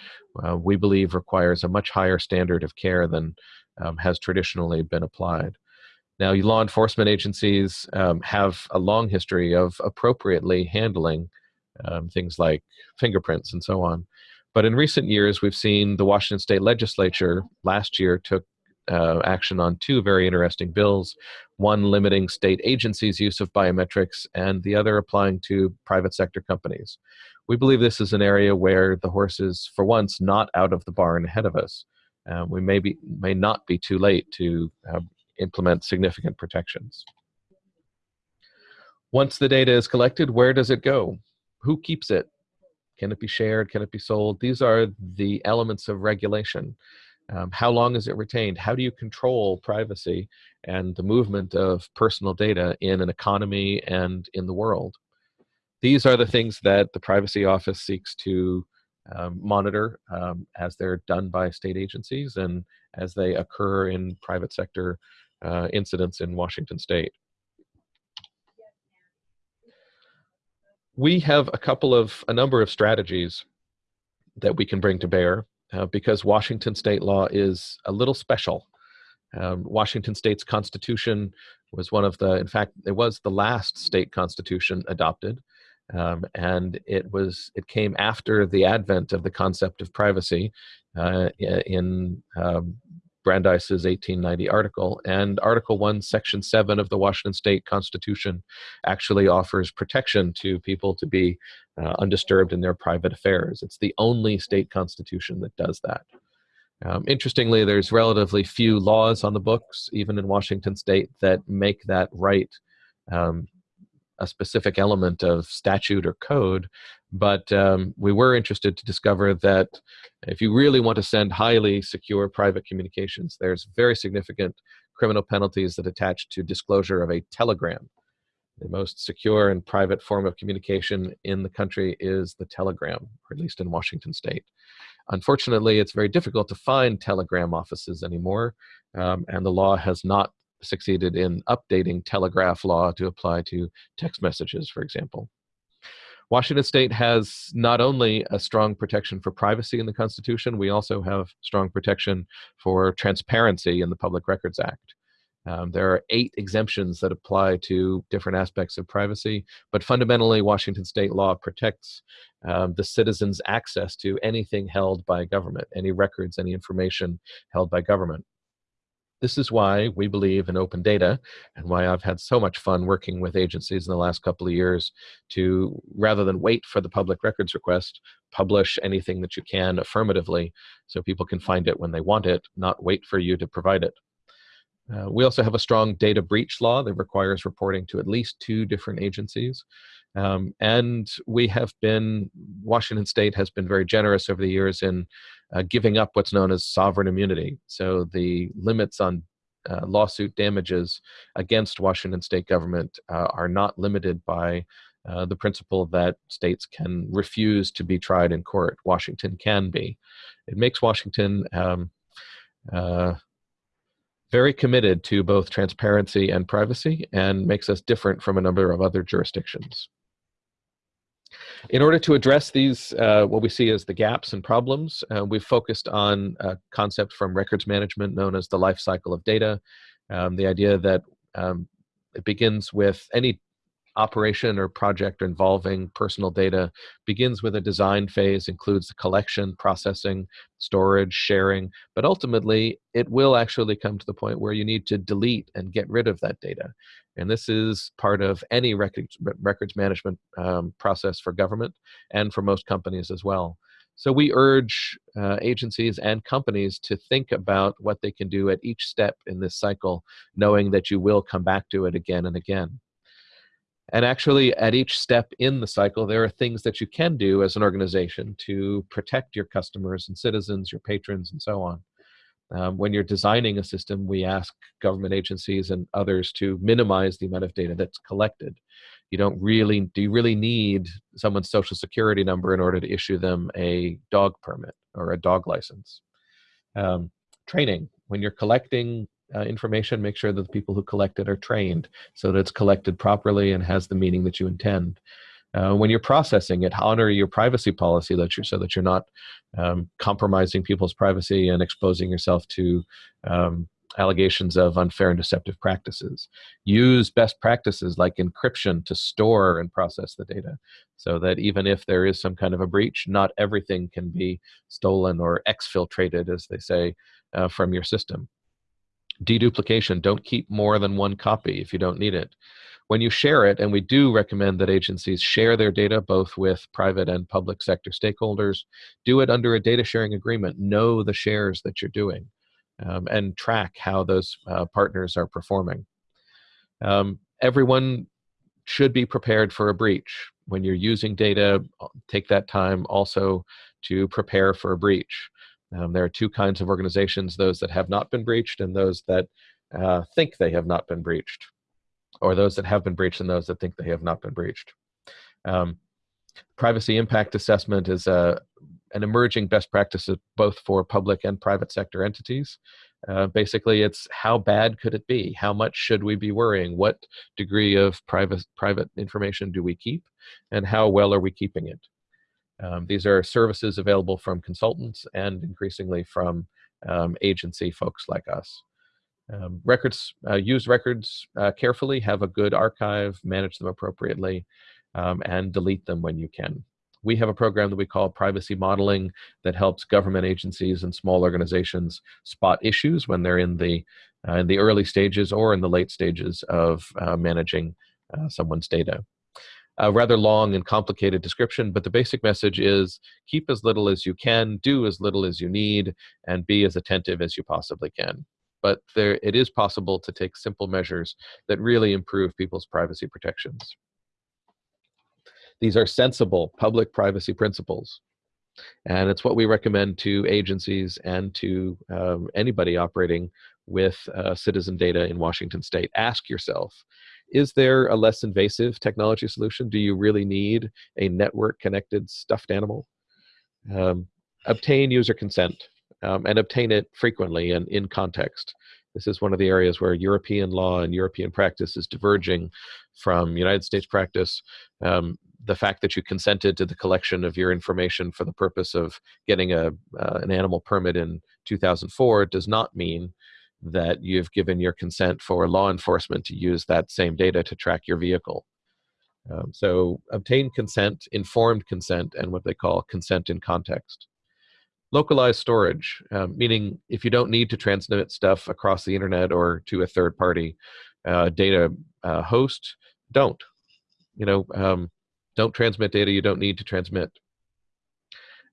uh, we believe, requires a much higher standard of care than um, has traditionally been applied. Now, law enforcement agencies um, have a long history of appropriately handling um, things like fingerprints and so on. But in recent years, we've seen the Washington State Legislature last year took uh, action on two very interesting bills, one limiting state agencies' use of biometrics and the other applying to private sector companies. We believe this is an area where the horse is, for once, not out of the barn ahead of us. Uh, we may, be, may not be too late to uh, implement significant protections. Once the data is collected, where does it go? Who keeps it? Can it be shared? Can it be sold? These are the elements of regulation. Um, how long is it retained? How do you control privacy and the movement of personal data in an economy and in the world? These are the things that the Privacy Office seeks to um, monitor um, as they're done by state agencies and as they occur in private sector uh, incidents in Washington state. We have a couple of, a number of strategies that we can bring to bear uh, because Washington state law is a little special. Um, Washington state's constitution was one of the, in fact, it was the last state constitution adopted. Um, and it was it came after the advent of the concept of privacy uh, in um, Brandeis's 1890 article. And Article 1, Section 7 of the Washington State Constitution actually offers protection to people to be uh, undisturbed in their private affairs. It's the only state constitution that does that. Um, interestingly, there's relatively few laws on the books, even in Washington state, that make that right um, a specific element of statute or code, but um, we were interested to discover that if you really want to send highly secure private communications, there's very significant criminal penalties that attach to disclosure of a telegram. The most secure and private form of communication in the country is the telegram, or at least in Washington state. Unfortunately, it's very difficult to find telegram offices anymore, um, and the law has not succeeded in updating telegraph law to apply to text messages, for example. Washington state has not only a strong protection for privacy in the Constitution, we also have strong protection for transparency in the Public Records Act. Um, there are eight exemptions that apply to different aspects of privacy, but fundamentally, Washington state law protects um, the citizens' access to anything held by government, any records, any information held by government. This is why we believe in open data and why I've had so much fun working with agencies in the last couple of years to, rather than wait for the public records request, publish anything that you can affirmatively so people can find it when they want it, not wait for you to provide it. Uh, we also have a strong data breach law that requires reporting to at least two different agencies. Um, and we have been, Washington State has been very generous over the years in uh, giving up what's known as sovereign immunity. So the limits on uh, lawsuit damages against Washington state government uh, are not limited by uh, the principle that states can refuse to be tried in court. Washington can be. It makes Washington um, uh, very committed to both transparency and privacy and makes us different from a number of other jurisdictions. In order to address these, uh, what we see as the gaps and problems, uh, we've focused on a concept from records management known as the life cycle of data. Um, the idea that um, it begins with any operation or project involving personal data begins with a design phase, includes the collection, processing, storage, sharing, but ultimately it will actually come to the point where you need to delete and get rid of that data. And this is part of any records, records management um, process for government and for most companies as well. So we urge uh, agencies and companies to think about what they can do at each step in this cycle, knowing that you will come back to it again and again. And actually, at each step in the cycle, there are things that you can do as an organization to protect your customers and citizens, your patrons, and so on. Um, when you're designing a system, we ask government agencies and others to minimize the amount of data that's collected. You don't really, do you really need someone's social security number in order to issue them a dog permit or a dog license? Um, training, when you're collecting uh, information, make sure that the people who collect it are trained so that it's collected properly and has the meaning that you intend. Uh, when you're processing it, honor your privacy policy that you so that you're not um, compromising people's privacy and exposing yourself to um, allegations of unfair and deceptive practices. Use best practices like encryption to store and process the data so that even if there is some kind of a breach, not everything can be stolen or exfiltrated, as they say, uh, from your system deduplication, don't keep more than one copy if you don't need it. When you share it, and we do recommend that agencies share their data both with private and public sector stakeholders, do it under a data sharing agreement. Know the shares that you're doing um, and track how those uh, partners are performing. Um, everyone should be prepared for a breach. When you're using data, take that time also to prepare for a breach. Um, there are two kinds of organizations, those that have not been breached and those that uh, think they have not been breached, or those that have been breached and those that think they have not been breached. Um, privacy impact assessment is a, uh, an emerging best practice both for public and private sector entities. Uh, basically, it's how bad could it be? How much should we be worrying? What degree of private, private information do we keep? And how well are we keeping it? Um, these are services available from consultants and increasingly from um, agency folks like us. Um, records, uh, use records uh, carefully, have a good archive, manage them appropriately, um, and delete them when you can. We have a program that we call privacy modeling that helps government agencies and small organizations spot issues when they're in the, uh, in the early stages or in the late stages of uh, managing uh, someone's data a rather long and complicated description, but the basic message is keep as little as you can, do as little as you need, and be as attentive as you possibly can. But there, it is possible to take simple measures that really improve people's privacy protections. These are sensible public privacy principles. And it's what we recommend to agencies and to um, anybody operating with uh, citizen data in Washington state. Ask yourself, is there a less invasive technology solution? Do you really need a network connected stuffed animal? Um, obtain user consent um, and obtain it frequently and in context. This is one of the areas where European law and European practice is diverging from United States practice. Um, the fact that you consented to the collection of your information for the purpose of getting a, uh, an animal permit in 2004 does not mean that you've given your consent for law enforcement to use that same data to track your vehicle. Um, so obtain consent, informed consent, and what they call consent in context. Localized storage, um, meaning if you don't need to transmit stuff across the internet or to a third party uh, data uh, host, don't. You know, um, don't transmit data you don't need to transmit.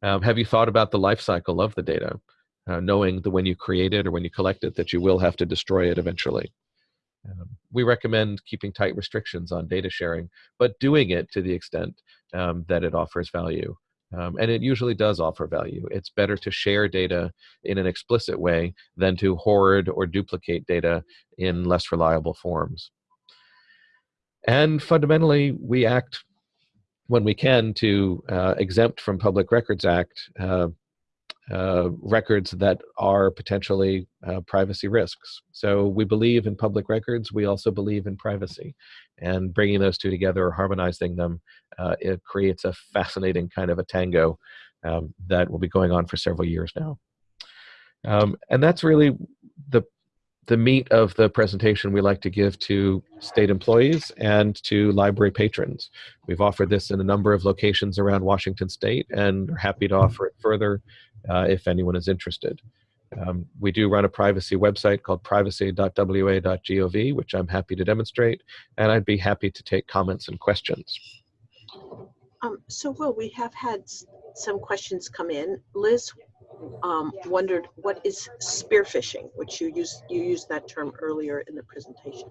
Um, have you thought about the life cycle of the data? Uh, knowing that when you create it or when you collect it that you will have to destroy it eventually. Um, we recommend keeping tight restrictions on data sharing, but doing it to the extent um, that it offers value. Um, and it usually does offer value. It's better to share data in an explicit way than to hoard or duplicate data in less reliable forms. And fundamentally, we act when we can to uh, exempt from Public Records Act uh, uh, records that are potentially uh, privacy risks. So we believe in public records, we also believe in privacy. And bringing those two together or harmonizing them, uh, it creates a fascinating kind of a tango um, that will be going on for several years now. Um, and that's really the the meat of the presentation we like to give to state employees and to library patrons. We've offered this in a number of locations around Washington state and are happy to offer it further uh, if anyone is interested. Um, we do run a privacy website called privacy.wa.gov, which I'm happy to demonstrate, and I'd be happy to take comments and questions. Um, so, Will, we have had some questions come in. Liz um, wondered what is spear phishing, which you used you used that term earlier in the presentation.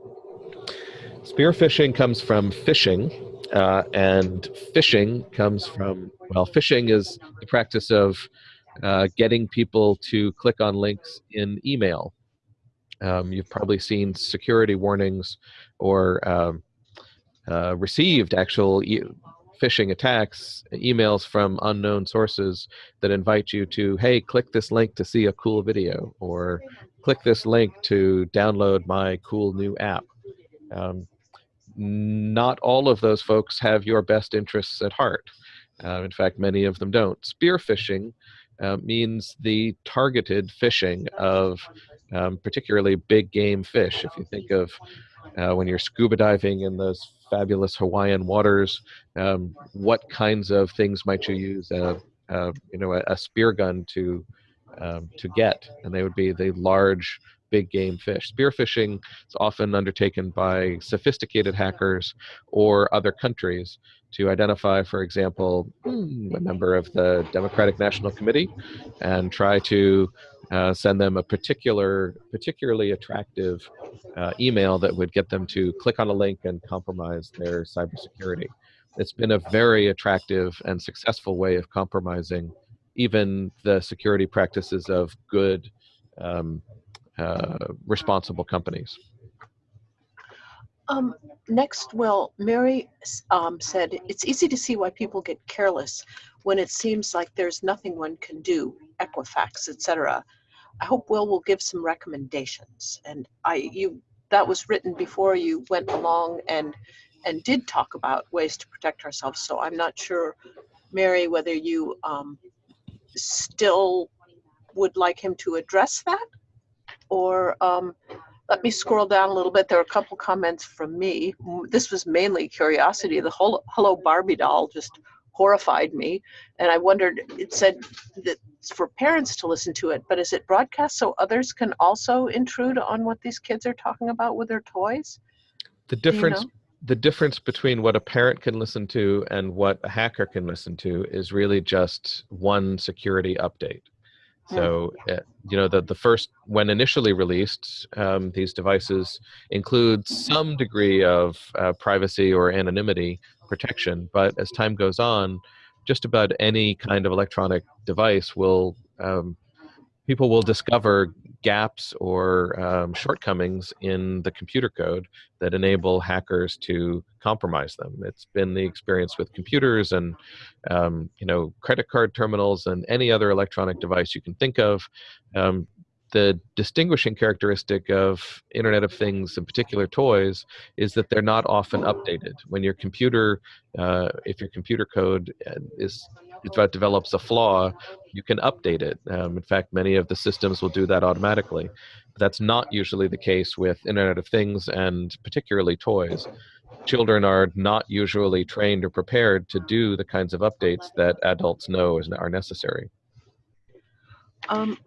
Spear phishing comes from phishing, uh, and phishing comes from, well, phishing is the practice of uh, getting people to click on links in email. Um, you've probably seen security warnings or um, uh, received actual e phishing attacks, emails from unknown sources that invite you to, hey, click this link to see a cool video, or click this link to download my cool new app. Um, not all of those folks have your best interests at heart. Uh, in fact, many of them don't. Spear phishing uh, means the targeted fishing of um, particularly big game fish. If you think of uh, when you're scuba diving in those fabulous Hawaiian waters, um, what kinds of things might you use a, a you know a, a, spear gun to um, to get? And they would be the large big game fish. Spear phishing is often undertaken by sophisticated hackers or other countries to identify, for example, hmm, a member of the Democratic National Committee and try to uh, send them a particular, particularly attractive uh, email that would get them to click on a link and compromise their cybersecurity. It's been a very attractive and successful way of compromising even the security practices of good, um, uh, responsible companies. Um, next, well, Mary um, said, it's easy to see why people get careless when it seems like there's nothing one can do, Equifax, etc. I hope Will will give some recommendations. And I, you, that was written before you went along and and did talk about ways to protect ourselves. So I'm not sure, Mary, whether you um, still would like him to address that, or um, let me scroll down a little bit. There are a couple comments from me. This was mainly curiosity. The whole Hello Barbie doll just horrified me. And I wondered, it said that it's for parents to listen to it, but is it broadcast so others can also intrude on what these kids are talking about with their toys? The difference you know? the difference between what a parent can listen to and what a hacker can listen to is really just one security update. So, uh, you know, the, the first, when initially released, um, these devices include some degree of uh, privacy or anonymity protection. But as time goes on, just about any kind of electronic device will, um, people will discover gaps or um, shortcomings in the computer code that enable hackers to compromise them. It's been the experience with computers and um, you know credit card terminals and any other electronic device you can think of. Um, the distinguishing characteristic of Internet of Things, in particular toys, is that they're not often updated. When your computer, uh, if your computer code uh, is develops a flaw, you can update it. Um, in fact, many of the systems will do that automatically. That's not usually the case with Internet of Things and particularly toys. Children are not usually trained or prepared to do the kinds of updates that adults know are necessary. Um,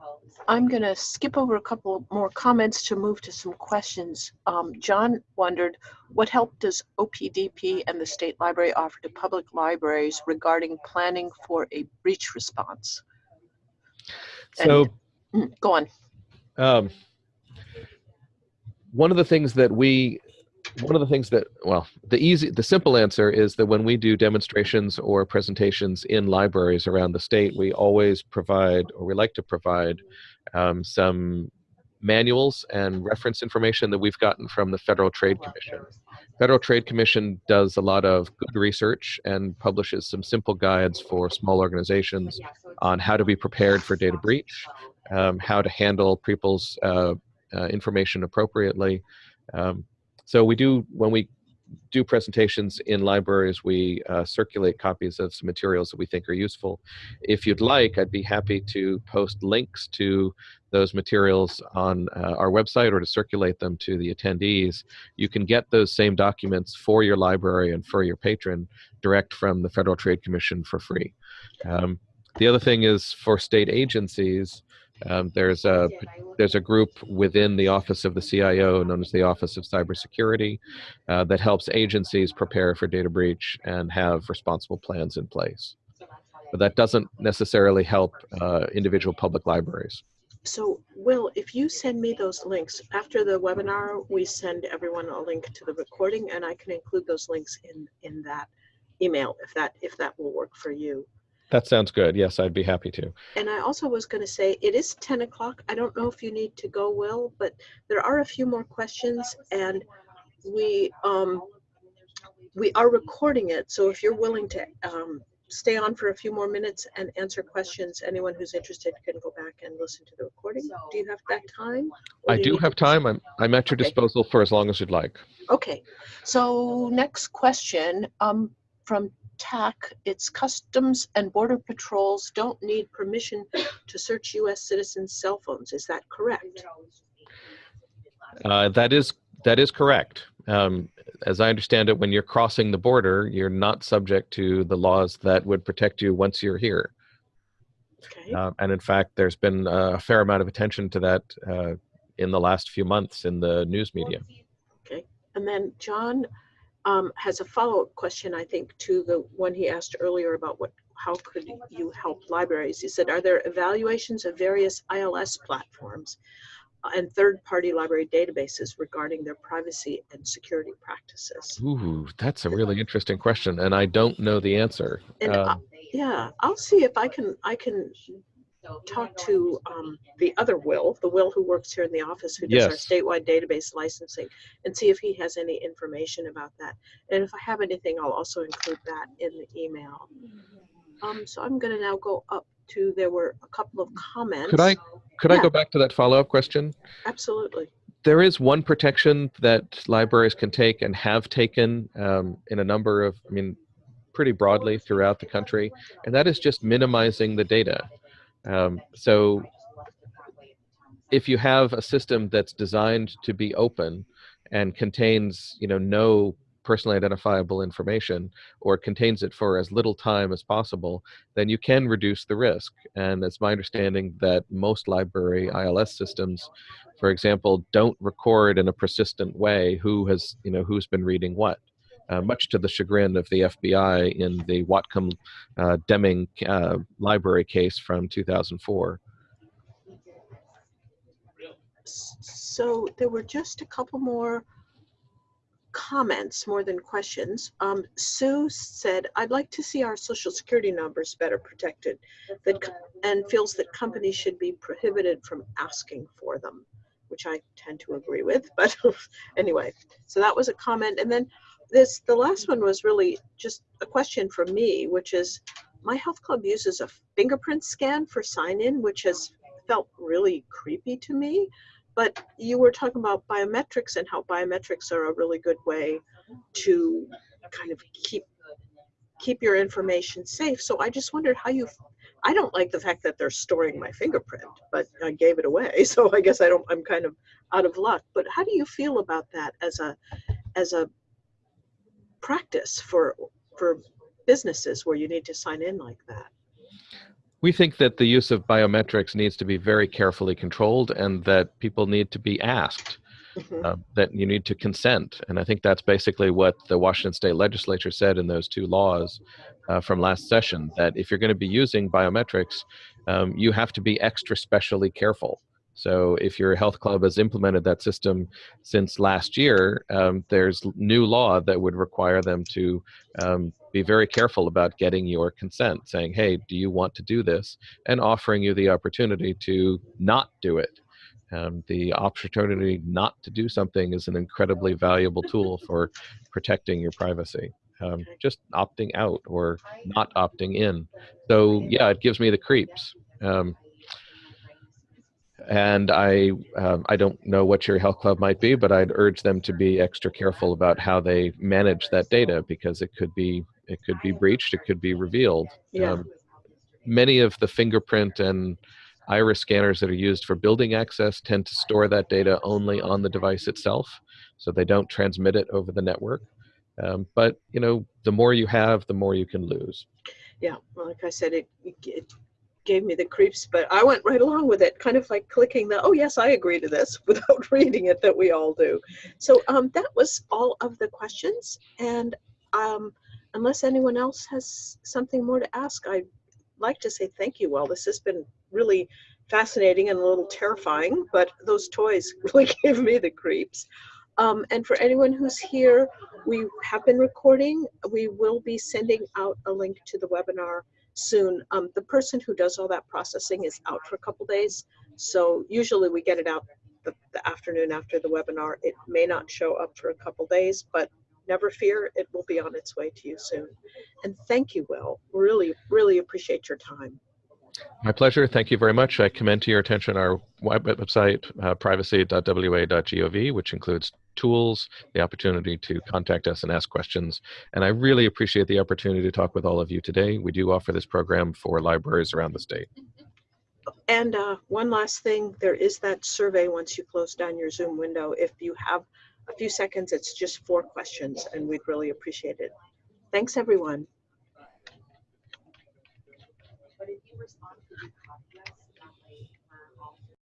I'm going to skip over a couple more comments to move to some questions. Um, John wondered, what help does OPDP and the State Library offer to public libraries regarding planning for a breach response? So, and, mm, go on. Um, one of the things that we one of the things that well the easy the simple answer is that when we do demonstrations or presentations in libraries around the state we always provide or we like to provide um, some manuals and reference information that we've gotten from the federal trade commission. federal trade commission does a lot of good research and publishes some simple guides for small organizations on how to be prepared for data breach um, how to handle people's uh, uh, information appropriately um, so we do when we do presentations in libraries. We uh, circulate copies of some materials that we think are useful. If you'd like, I'd be happy to post links to those materials on uh, our website or to circulate them to the attendees. You can get those same documents for your library and for your patron direct from the Federal Trade Commission for free. Um, the other thing is for state agencies, um, there's a there's a group within the office of the CIO known as the Office of Cybersecurity uh, that helps agencies prepare for data breach and have responsible plans in place. But that doesn't necessarily help uh, individual public libraries. So Will, if you send me those links, after the webinar, we send everyone a link to the recording and I can include those links in, in that email if that if that will work for you. That sounds good. Yes, I'd be happy to. And I also was going to say, it is 10 o'clock. I don't know if you need to go, Will, but there are a few more questions and we, um, we are recording it. So if you're willing to um, stay on for a few more minutes and answer questions, anyone who's interested can go back and listen to the recording. Do you have that time? I you do have time. I'm, I'm at your Okay. disposal for as long as you'd like. Okay, so next question um, from TAC. It's Customs and Border Patrols don't need permission to search U.S. citizens' cell phones. Is that correct? Uh, that is that is correct. Um, as I understand it, when you're crossing the border, you're not subject to the laws that would protect you once you're here. Okay. Uh, and in fact, there's been a fair amount of attention to that uh, in the last few months in the news media. Okay. And then John um, has a follow-up question, I think, to the one he asked earlier about what, how could you help libraries? He said, are there evaluations of various ILS platforms uh, and third-party library databases regarding their privacy and security practices? Ooh, that's a really interesting question, and I don't know the answer. And I- Um, Yeah, I'll see if I can, I can talk to um, the other Will, the Will who works here in the office, who does our statewide database licensing, and see if he has any information about that. And if I have anything, I'll also include that in the email. Um, so I'm gonna now go up to, there were a couple of comments. Could I could I go back to that follow-up question? Absolutely. there is one protection that libraries can take and have taken um, in a number of, I mean, pretty broadly throughout the country, and that is just minimizing the data. Um, so if you have a system that's designed to be open and contains, you know, no personally identifiable information or contains it for as little time as possible, then you can reduce the risk. And it's my understanding that most library ILS systems for example, don't record in a persistent way who has, you know, who's been reading what. Uh, much to the chagrin of the FBI in the Whatcom uh, Deming uh, library case from 2004. So there were just a couple more comments more than questions. Um, Sue said, I'd like to see our social security numbers better protected that, and feels that companies should be prohibited from asking for them, which I tend to agree with, but anyway, so that was a comment. And then this, the last one was really just a question from me, which is, my health club uses a fingerprint scan for sign-in, which has felt really creepy to me. But you were talking about biometrics and how biometrics are a really good way to kind of keep keep your information safe. So I just wondered how you. I don't like the fact that they're storing my fingerprint, but I gave it away, so I guess I don't. I'm kind of out of luck. But how do you feel about that as a as a practice for for businesses where you need to sign in like that? We think that the use of biometrics needs to be very carefully controlled and that people need to be asked. Uh, that you need to consent. And I think that's basically what the Washington State Legislature said in those two laws uh, from last session that if you're going to be using biometrics, um, you have to be extra specially careful. So if your health club has implemented that system since last year, um, there's new law that would require them to um, be very careful about getting your consent, saying, hey, do you want to do this? And offering you the opportunity to not do it. Um, the opportunity not to do something is an incredibly valuable tool for protecting your privacy. Um, just opting out or not opting in. So yeah, it gives me the creeps. Um, and I, um, I don't know what your Health Club might be, but I'd urge them to be extra careful about how they manage that data because it could be, it could be breached, it could be revealed. Yeah. Um, many of the fingerprint and iris scanners that are used for building access tend to store that data only on the device itself, so they don't transmit it over the network. Um, but you know, the more you have, the more you can lose. Yeah, well, like I said, it, it gave me the creeps, but I went right along with it, kind of like clicking the, oh yes, I agree to this without reading it that we all do. So um, that was all of the questions. And um, unless anyone else has something more to ask, I'd like to say thank you. Well, this has been really fascinating and a little terrifying, but those toys really gave me the creeps. Um, and for anyone who's here, we have been recording. We will be sending out a link to the webinar soon. Um, the person who does all that processing is out for a couple days. So usually we get it out the, the afternoon after the webinar. It may not show up for a couple days, but never fear, it will be on its way to you soon. And thank you, Will. Really, really appreciate your time. My pleasure. Thank you very much. I commend to your attention our website, uh, privacy.wa.gov, which includes tools, the opportunity to contact us and ask questions. And I really appreciate the opportunity to talk with all of you today. We do offer this program for libraries around the state. And uh, one last thing, there is that survey once you close down your Zoom window. If you have a few seconds, it's just four questions and we'd really appreciate it. Thanks, everyone. But if you respond to